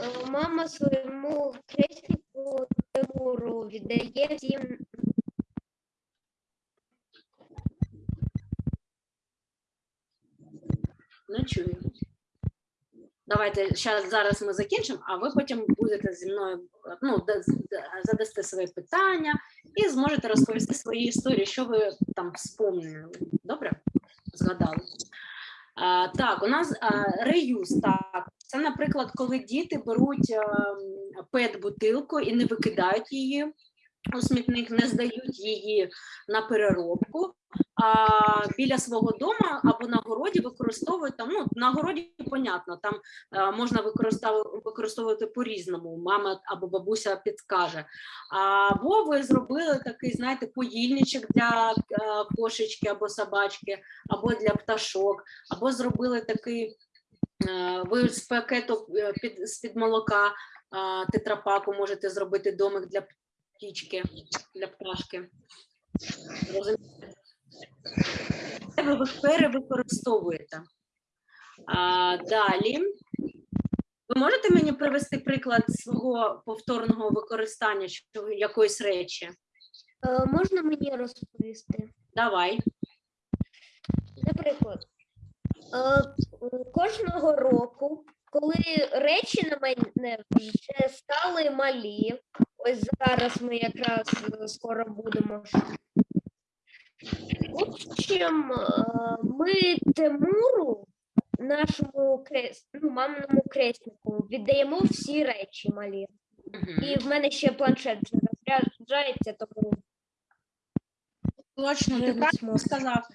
е, мама своєму крестнику Тимуру віддає всім Не чую. Давайте зараз ми закінчимо, а ви потім будете зі мною ну, да- да- задасте свої питання і зможете розповісти свої історії, що ви там вспомнили. Добре? Згадали. А, так, у нас а, реюз. Так, це, наприклад, коли діти беруть пет-бутилку і не викидають її у смітник, не здають її на переробку, а біля свого дому або на городі використовують там. Ну на городі понятно, там е, можна використовувати, по-різному. Мама або бабуся підкаже. Або ви зробили такий, знаєте, поїльничок для е, кошечки або собачки, або для пташок, або зробили такий. е, Ви з пакету під, з-під молока тетрапаку можете зробити домик для птічки, для пташки. Розумієте? Ви перевикористовуєте. А, далі. Ви можете мені привести приклад свого повторного використання якоїсь речі? Е, Можна мені розповісти? Давай. Наприклад, е, кожного року, коли речі на мене вже стали малі, ось зараз ми якраз е, скоро будемо. В общем, е, ми Тимуру, нашому крест, ну, маминому креснику, віддаємо всі речі малі. Мгм. І в мене ще планшет вже розряджається, тому Точно, ти правильно сказав.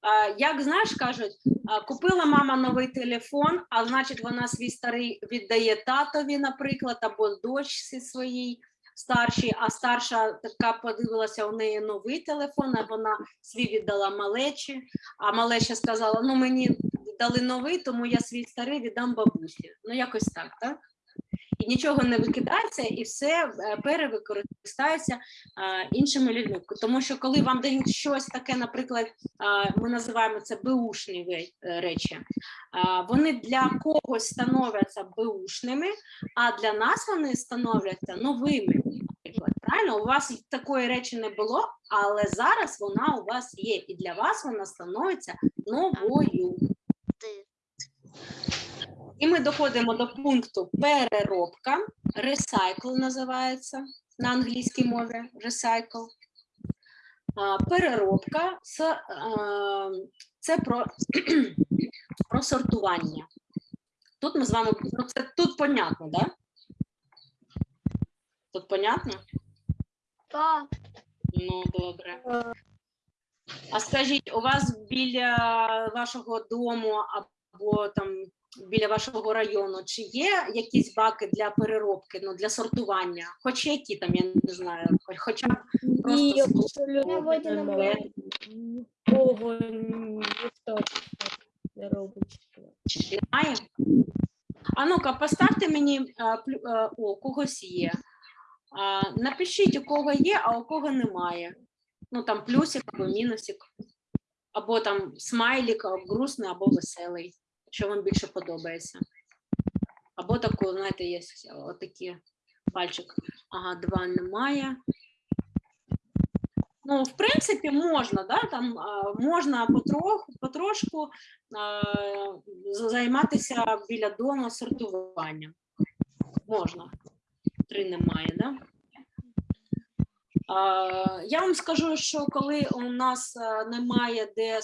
А, як знаєш, кажуть, а, купила мама новий телефон, а значить, вона свій старий віддає татові, наприклад, або дочці своїй старшій, а старша така подивилася у неї новий телефон, а вона свій віддала малечі, а малеча сказала: ну мені дали новий, тому я свій старий віддам бабусі. Ну, якось так, так? І нічого не викидається, і все е, перевикористається а, іншими людьми. Тому що коли вам дають щось таке, наприклад, а, ми називаємо це беушні е, речі, вони для когось становляться беушними, а для нас вони становляться новими. Правильно, у вас такої речі не було, але зараз вона у вас є, і для вас вона становиться новою. І ми доходимо до пункту переробка. Recycle називається на англійській мові. Recycle. Переробка це, про, про сортування. Тут ми з вами ну, це тут понятно, да? Тут понятно? Так. Ну, добре. е, А скажіть, у вас біля вашого дому або там біля вашого району, чи є якісь баки для переробки, ну для сортування? Хоч які там, я не знаю, хоча б просто. Нікого ніхто не робить. немає. А ну-ка, поставте мені а, плю- а, о, у когось є. А, напишіть, у кого є, а у кого немає. Ну там плюсик або мінусик, або там смайлик, або грустний, або веселий, що вам більше подобається. Або таку, знаєте, є отакі пальчик. Ага, два немає. Ну, в принципі, можна, да? там можна потроху, потрошку а, займатися біля дому сортуванням. Можна. Три немає, да? Я вам скажу, що коли у нас немає де е,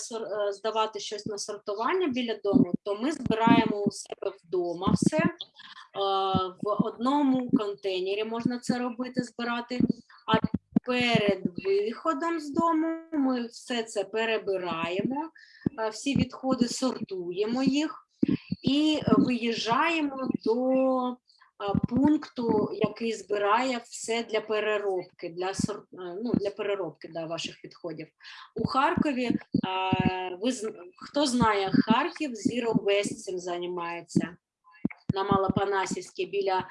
здавати щось на сортування біля дому, то ми збираємо у себе вдома все. В одному контейнері можна це робити, збирати. А перед виходом з дому ми все це перебираємо, всі відходи сортуємо їх і виїжджаємо до пункту, який збирає все для переробки, для ну, для переробки да, ваших відходів. У Харкові ви хто знає Харків, Zero Waste цим займається на Малопанасівській біля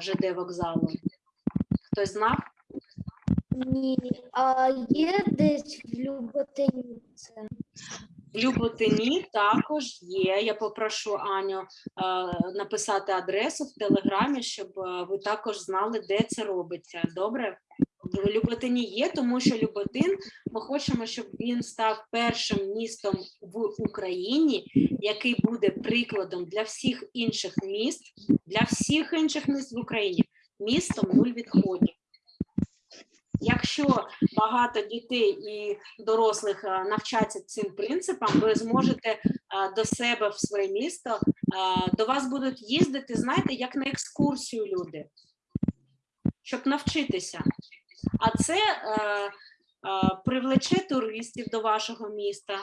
ЖД вокзалу. Хтось знав? Ні, а є десь в Люботині це? Люботині також є. Я попрошу Аню е, написати адресу в телеграмі, щоб е, ви також знали, де це робиться. Добре? В Люботині є, тому що Люботин ми хочемо, щоб він став першим містом в Україні, який буде прикладом для всіх інших міст, для всіх інших міст в Україні. Містом нуль відходів. Якщо багато дітей і дорослих е, навчаться цим принципам, ви зможете е, до себе в своє місто, е, до вас будуть їздити, знаєте, як на екскурсію люди, щоб навчитися. А це привлече туристів до вашого міста.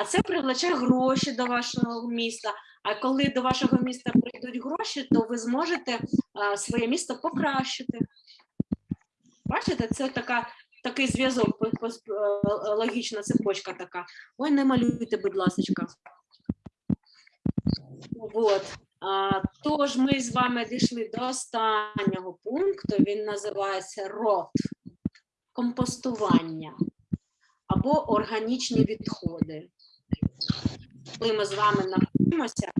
А це привлече гроші до вашого міста. А коли до вашого міста прийдуть гроші, то ви зможете е, своє місто покращити. Бачите, це така, такий зв'язок, е, логічна цепочка така. Ой, не малюйте, будь ласка. От. А, тож ми з вами дійшли до останнього пункту. Він називається рот компостування або органічні відходи. Коли ми з вами навчимося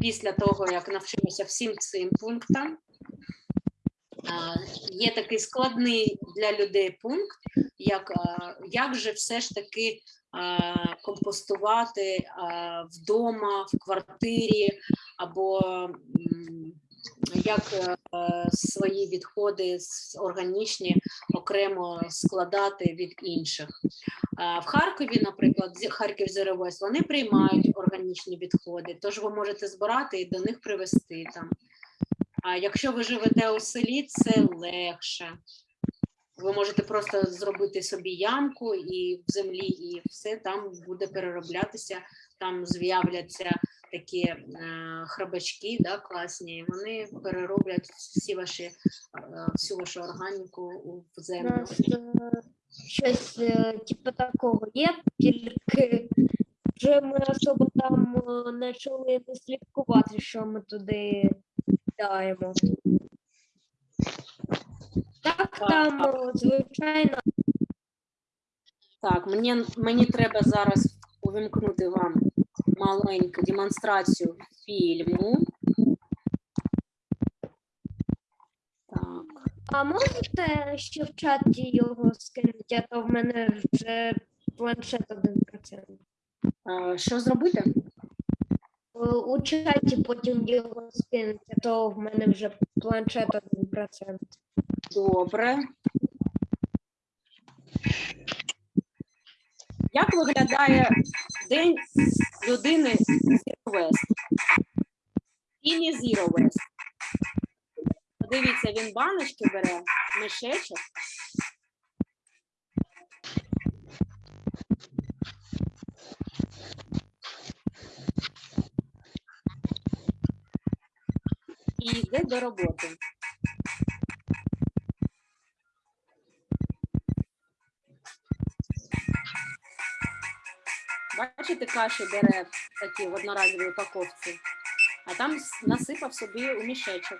після того, як навчимося всім цим пунктам, є такий складний для людей пункт, як, як же все ж таки компостувати вдома, в квартирі, або як е, свої відходи органічні окремо складати від інших. В Харкові, наприклад, Харків Zero вони приймають органічні відходи, тож ви можете збирати і до них привезти там. А якщо ви живете у селі, це легше. Ви можете просто зробити собі ямку і в землі, і все там буде перероблятися. Там з'являться такі е, храбачки, да, класні. і Вони перероблять всі ваші е, всю вашу органіку у- в У землю. нас е, щось е, типу такого є, тільки вже ми особо там почали не слідкувати, що ми туди даємо. Так, там, звичайно, Так, мені, мені треба зараз увімкнути вам маленьку демонстрацію фільму. Так. а можете ще в чаті його скинути, а то в мене вже планшет 1%. е, Що зробити? У чаті потім його скинуть, а то в мене вже планшет 1%. Добре. Як виглядає день людини Zero Waste? І не Zero Waste. Подивіться, він баночки бере, мішечок. І йде до роботи. Бачите, каші бере такі в одноразовій упаковці, а там насипав собі у мішечок.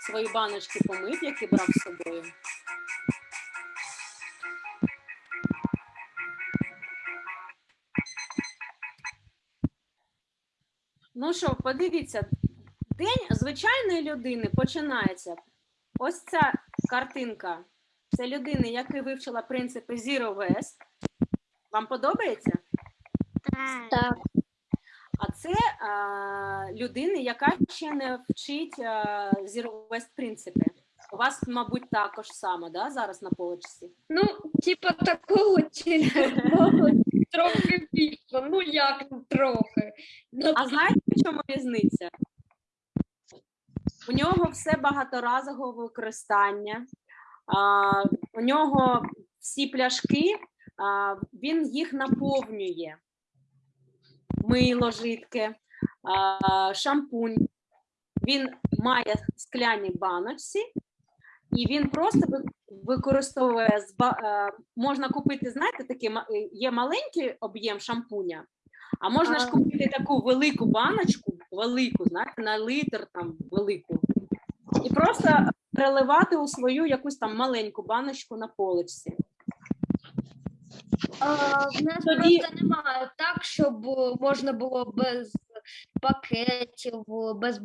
Свої баночки помив, які брав з собою. Ну що, подивіться, день звичайної людини починається. Ось ця картинка. Це людини, яка вивчила принципи Zero Waste. Вам подобається? Так. А це а, людина, яка ще не вчить а, Zero Waste принципи. У вас, мабуть, також само, да, зараз на полочці? Ну, типа такого мабуть, трохи більше. Ну як трохи. Ну, А знаєте, в чому різниця? У нього все багаторазового використання. У нього всі пляшки, він їх наповнює. Мило жидке, шампунь. Він має скляні баночці, і він просто використовує е, можна купити, знаєте, такий е, є маленький об'єм шампуня, а можна ж купити таку велику баночку, велику, знаєте, на літр там велику, і просто переливати у свою якусь там маленьку баночку на поличці. А, в нас Тоді- просто немає так, щоб можна було без пакетів, без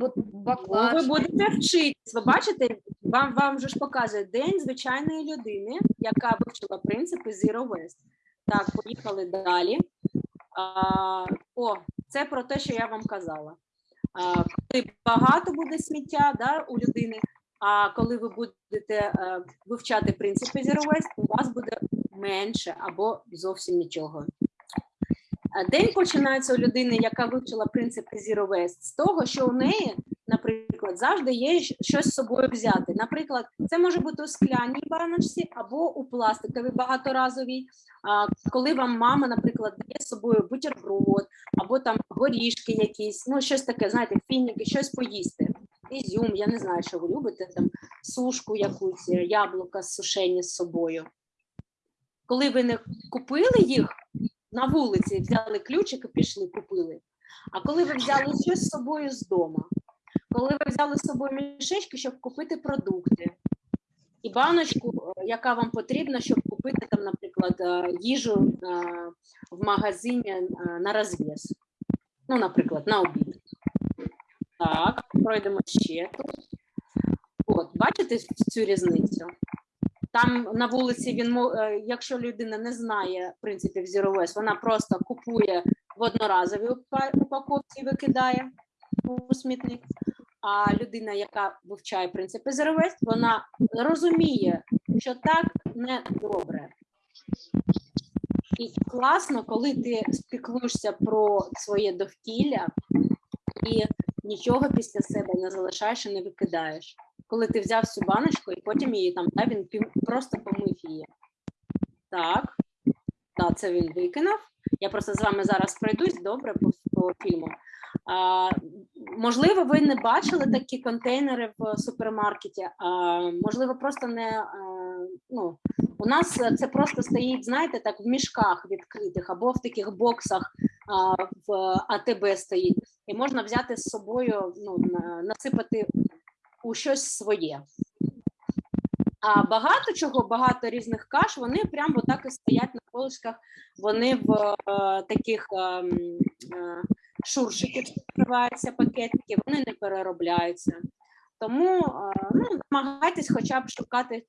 Ну, ви будете вчитись. Ви бачите, вам, вам же ж показує день звичайної людини, яка вивчила принципи Zero Waste. Так, поїхали далі. О, це про те, що я вам казала. Коли багато буде сміття да, у людини, а коли ви будете е, вивчати принципи Zero у вас буде менше або зовсім нічого. День починається у людини, яка вивчила принципи Zero Waste, з того, що у неї, наприклад, завжди є щось з собою взяти. Наприклад, це може бути у скляній баночці або у пластиковій багаторазовій. Коли вам мама, наприклад, дає з собою бутерброд, або там горішки якісь, ну щось таке, знаєте, фініки, щось поїсти. Ізюм, я не знаю, що ви любите, там сушку якусь, е, яблука сушені з собою. Коли ви не купили їх на вулиці, взяли ключик і пішли, купили. А коли ви взяли щось з собою з дому, коли ви взяли з собою мішечки, щоб купити продукти, і баночку, е, яка вам потрібна, щоб купити там, наприклад, е, їжу е, в магазині на розв'яз. Ну, наприклад, на обід. Так, пройдемо ще тут. От, бачите цю різницю? Там на вулиці він якщо людина не знає принципів Zero Waste, вона просто купує в одноразовій упаковці і викидає у смітник. А людина, яка вивчає принципи Zero вона розуміє, що так не добре. І класно, коли ти спіклуєшся про своє довкілля і нічого після себе не залишаєш і не викидаєш. Коли ти взяв цю баночку і потім її там, да, він просто помив її. Так, так, це він викинув. Я просто з вами зараз пройдусь добре по, по фільму. Можливо, ви не бачили такі контейнери в супермаркеті. Можливо, просто не ну, у нас це просто стоїть, знаєте, так в мішках відкритих або в таких боксах в АТБ стоїть, і можна взяти з собою, ну, насипати у щось своє. А багато чого, багато різних каш, вони прямо отак і стоять на поличках, вони в е, таких е, е, шуршиків відкриваються пакетики, вони не переробляються. Тому е, ну, намагайтесь хоча б шукати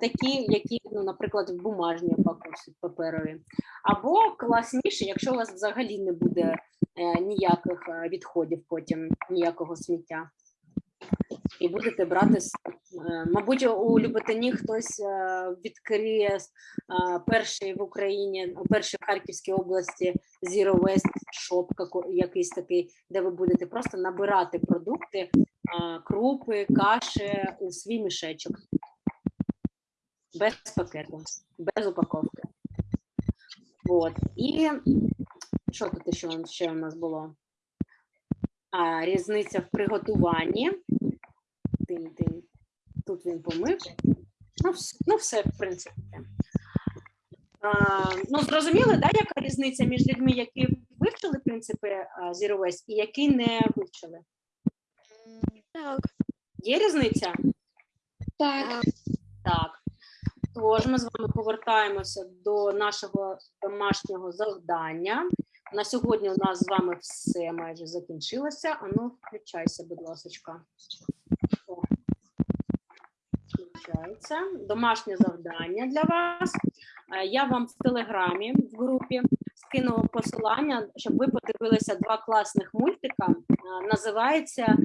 такі, які, ну, наприклад, в бумажній упаковці паперові. Або класніше, якщо у вас взагалі не буде е, ніяких е, відходів потім, ніякого сміття. І будете брати, е, мабуть, у Люботині хтось е, відкриє е, перший в Україні, перший в Харківській області Zero Waste Shop, якийсь такий, де ви будете просто набирати продукти, крупи, каші у свій мішечок. без пакету, без упаковки. От. І що тут ще, ще у нас було? А, різниця в приготуванні. Тин-тин. Тут він помив. Ну, ну все, в принципі. А, ну, зрозуміли, да, яка різниця між людьми, які вивчили принципи Zero Waste і які не вивчили? Так. Є різниця? Так. Так. Тож ми з вами повертаємося до нашого домашнього завдання. На сьогодні у нас з вами все майже закінчилося. Ану, включайся, будь ласка. Включається. Домашнє завдання для вас. Е, Я вам в телеграмі в групі скинула посилання, щоб ви подивилися два класних мультика. Е, Називається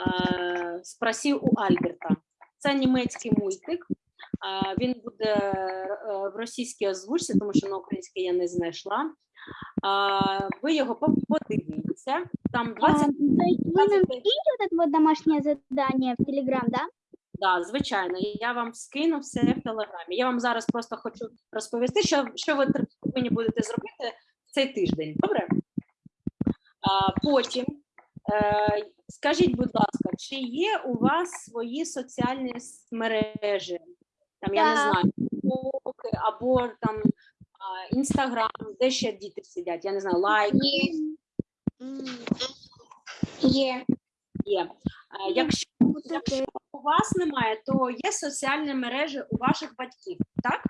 е, Спросів у Альберта. Це німецький мультик. Він буде в російській озвучці, тому що на українській я не знайшла. А, Ви його по- подивіться. Там 20 А, то есть вы нам вот это вот в Телеграм, да? Да, звичайно, я вам скину все в телеграмі. Я вам зараз просто хочу розповісти, що, що ви повинні будете зробити в цей тиждень. Добре? А, потім е, скажіть, будь ласка, чи є у вас свої соціальні мережі? Там я не знаю, або там інстаграм, де ще діти сидять, я не знаю, лайк Є. є. Е, Якщо, якщо у вас немає, то є соціальні мережі у ваших батьків, так?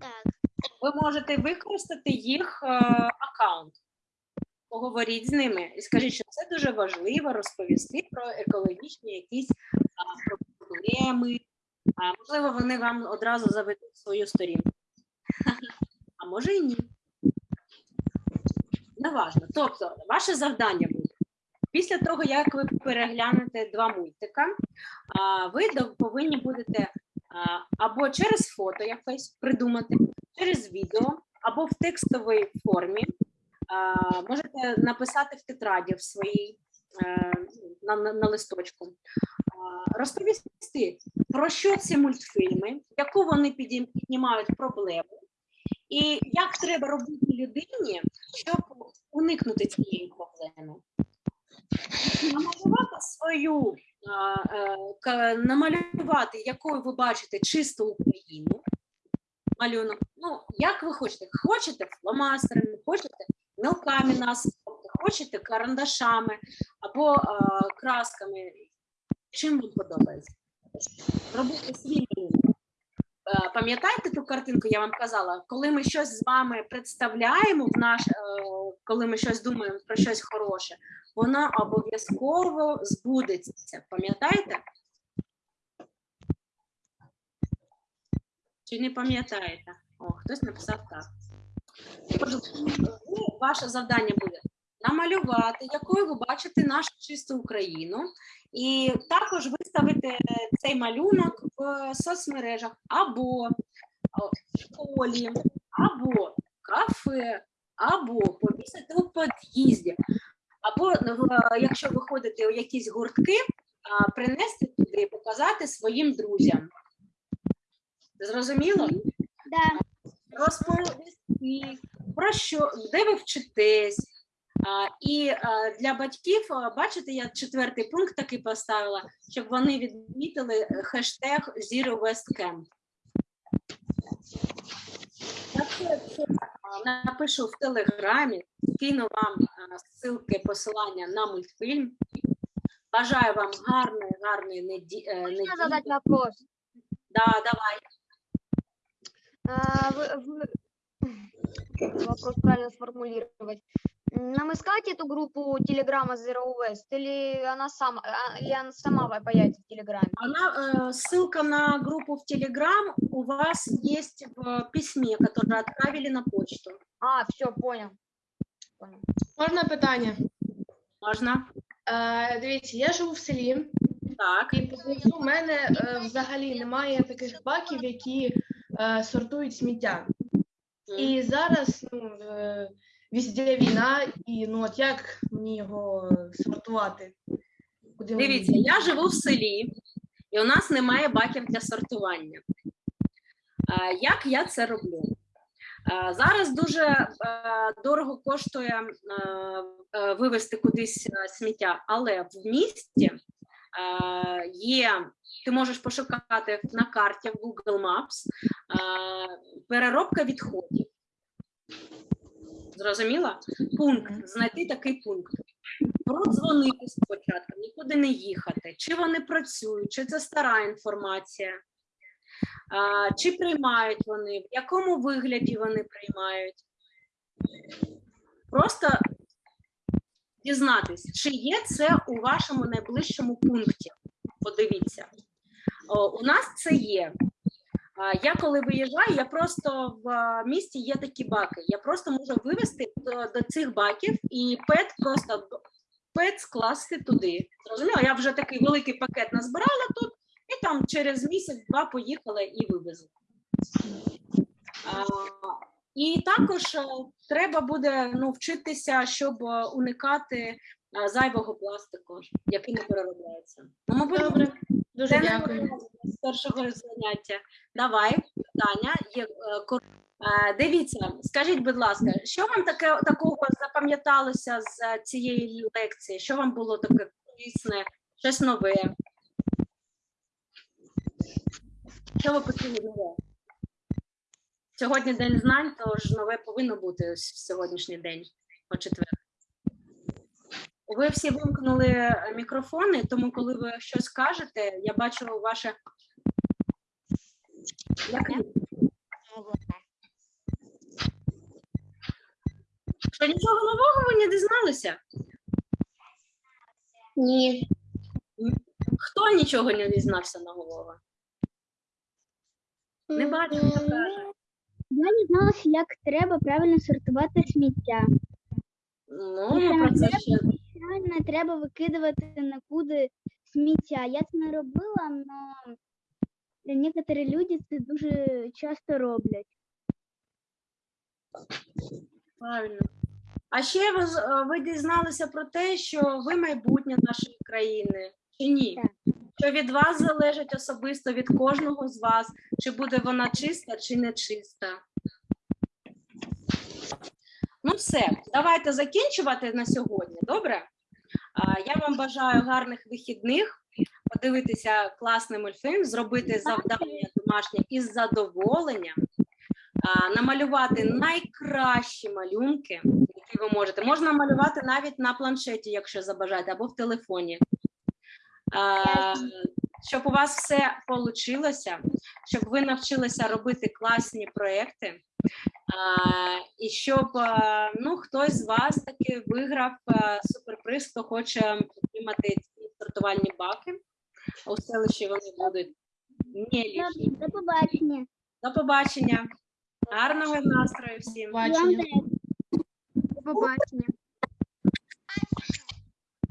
Так. ви можете використати їх е, аккаунт. Поговоріть з ними і скажіть, що це дуже важливо розповісти про екологічні якісь а, проблеми. А, можливо, вони вам одразу заведуть свою сторінку. Може і ні. Неважно. Тобто, ваше завдання буде. Після того, як ви переглянете два мультика, ви повинні будете або через фото якесь придумати, через відео або в текстовій формі. Можете написати в тетраді в своїй е, на, на, на листочку. Розповісти, про що ці мультфільми, яку вони піднімають проблему, і як треба робити людині, щоб уникнути цієї проблеми. Намалювати свою, е, намалювати, якою ви бачите чисту Україну, малюнок. Ну, як ви хочете? Хочете фломастерами, хочете мілками насипати, хочете карандашами або е, красками. Чим вам подобається? Робити свій малюнок. Е, Пам'ятаєте ту картинку, я вам казала, коли ми щось з вами представляємо в наш, е, коли ми щось думаємо про щось хороше, воно обов'язково збудеться. Пам'ятаєте? Чи не пам'ятаєте? О, хтось написав так. Ваше завдання буде намалювати, якою ви бачите нашу чисту Україну, і також виставити цей малюнок в соцмережах або в школі, або в кафе, або повісити у під'їзді, або якщо ви ходите у якісь гуртки, принести туди і показати своїм друзям. Зрозуміло? Да. розповісти про що, де ви вчитесь. А, і а, для батьків, а, бачите, я четвертий пункт такий поставила, щоб вони відмітили е, хештег Zero West Camp. Я це все, а, напишу в телеграмі, кину вам а, ссылки, посилання на мультфільм. Бажаю вам гарної, гарної неді... е, Можно неділі. задать вопрос? Да, давай. А, вы- вы- Вопрос правильно сформулировать. Нам искать эту группу Телеграма Zero West или она сама, а, или она сама появится в Телеграме? Она, э, ссылка на группу в Телеграм у вас есть в письме, которое отправили на почту. А, все, понял. Понял. Можна питання? Можно? Е, дивіться, я живу в селі, Так. і поблизу в мене е, взагалі немає таких баків, які е, сортують сміття. І зараз ну, е, везде війна, і ну от як мені його сортувати? Куди мені Дивіться, я живу в селі, і у нас немає баків для сортування. А, Як я це роблю? А, Зараз дуже е, дорого коштує е, е, вивезти кудись сміття, але в місті є, ти можеш пошукати на карті в Google Maps переробка відходів. Зрозуміла? Пункт, знайти такий пункт. Продзвонити спочатку, нікуди не їхати. Чи вони працюють, чи це стара інформація, а, чи приймають вони, в якому вигляді вони приймають. Просто дізнатись, чи є це у вашому найближчому пункті. Подивіться. О, у нас це є. Я коли виїжджаю, я просто в місті є такі баки. Я просто можу вивезти до, до цих баків і пет просто пет скласти туди. Зрозуміло, я вже такий великий пакет назбирала тут, і там через місяць-два поїхала і вивезла. І також е, треба буде ну, вчитися, щоб е, уникати е, зайвого пластику, який не переробляється. Ну, мабуть, Добре, дуже це дякую. з першого заняття. Давай, питання. Є, е, е, Дивіться, скажіть, будь ласка, що вам таке такого запам'яталося з цієї лекції? Що вам було таке корисне, щось нове? Що ви почули нове? Сьогодні день знань, тож нове повинно бути в сьогоднішній день, о четвер. Ви всі вимкнули е, мікрофони, тому коли ви щось кажете, я бачу ваше. Як? Що нічого нового ви не дізналися? Ні. Хто нічого не дізнався нового? Не бачу, хто каже. Я не дізналася, як треба правильно сортувати сміття. Ну, ми про це ще Правильно треба викидувати на куди сміття. Я це не робила, але некоторі люди це дуже часто роблять. правильно. А ще ви, е, ви дізналися про те, що ви майбутнє нашої країни, чи ні? Так. Що від вас залежить особисто від кожного з вас, чи буде вона чиста, чи не чиста. Ну, все, давайте закінчувати на сьогодні. Добре? Я вам бажаю гарних вихідних, подивитися класний мультфільм, зробити завдання домашнє із задоволенням, намалювати найкращі малюнки, які ви можете. Можна малювати навіть на планшеті, якщо забажаєте, або в телефоні. Щоб у вас все вийшло, щоб ви навчилися робити класні проекти, і щоб ну, хтось з вас таки виграв суперприз, хто хоче отримати ці сортувальні баки. У селищі вони будуть не лишні. До побачення. До побачення. Гарного настрою всім. Бачення. До побачення.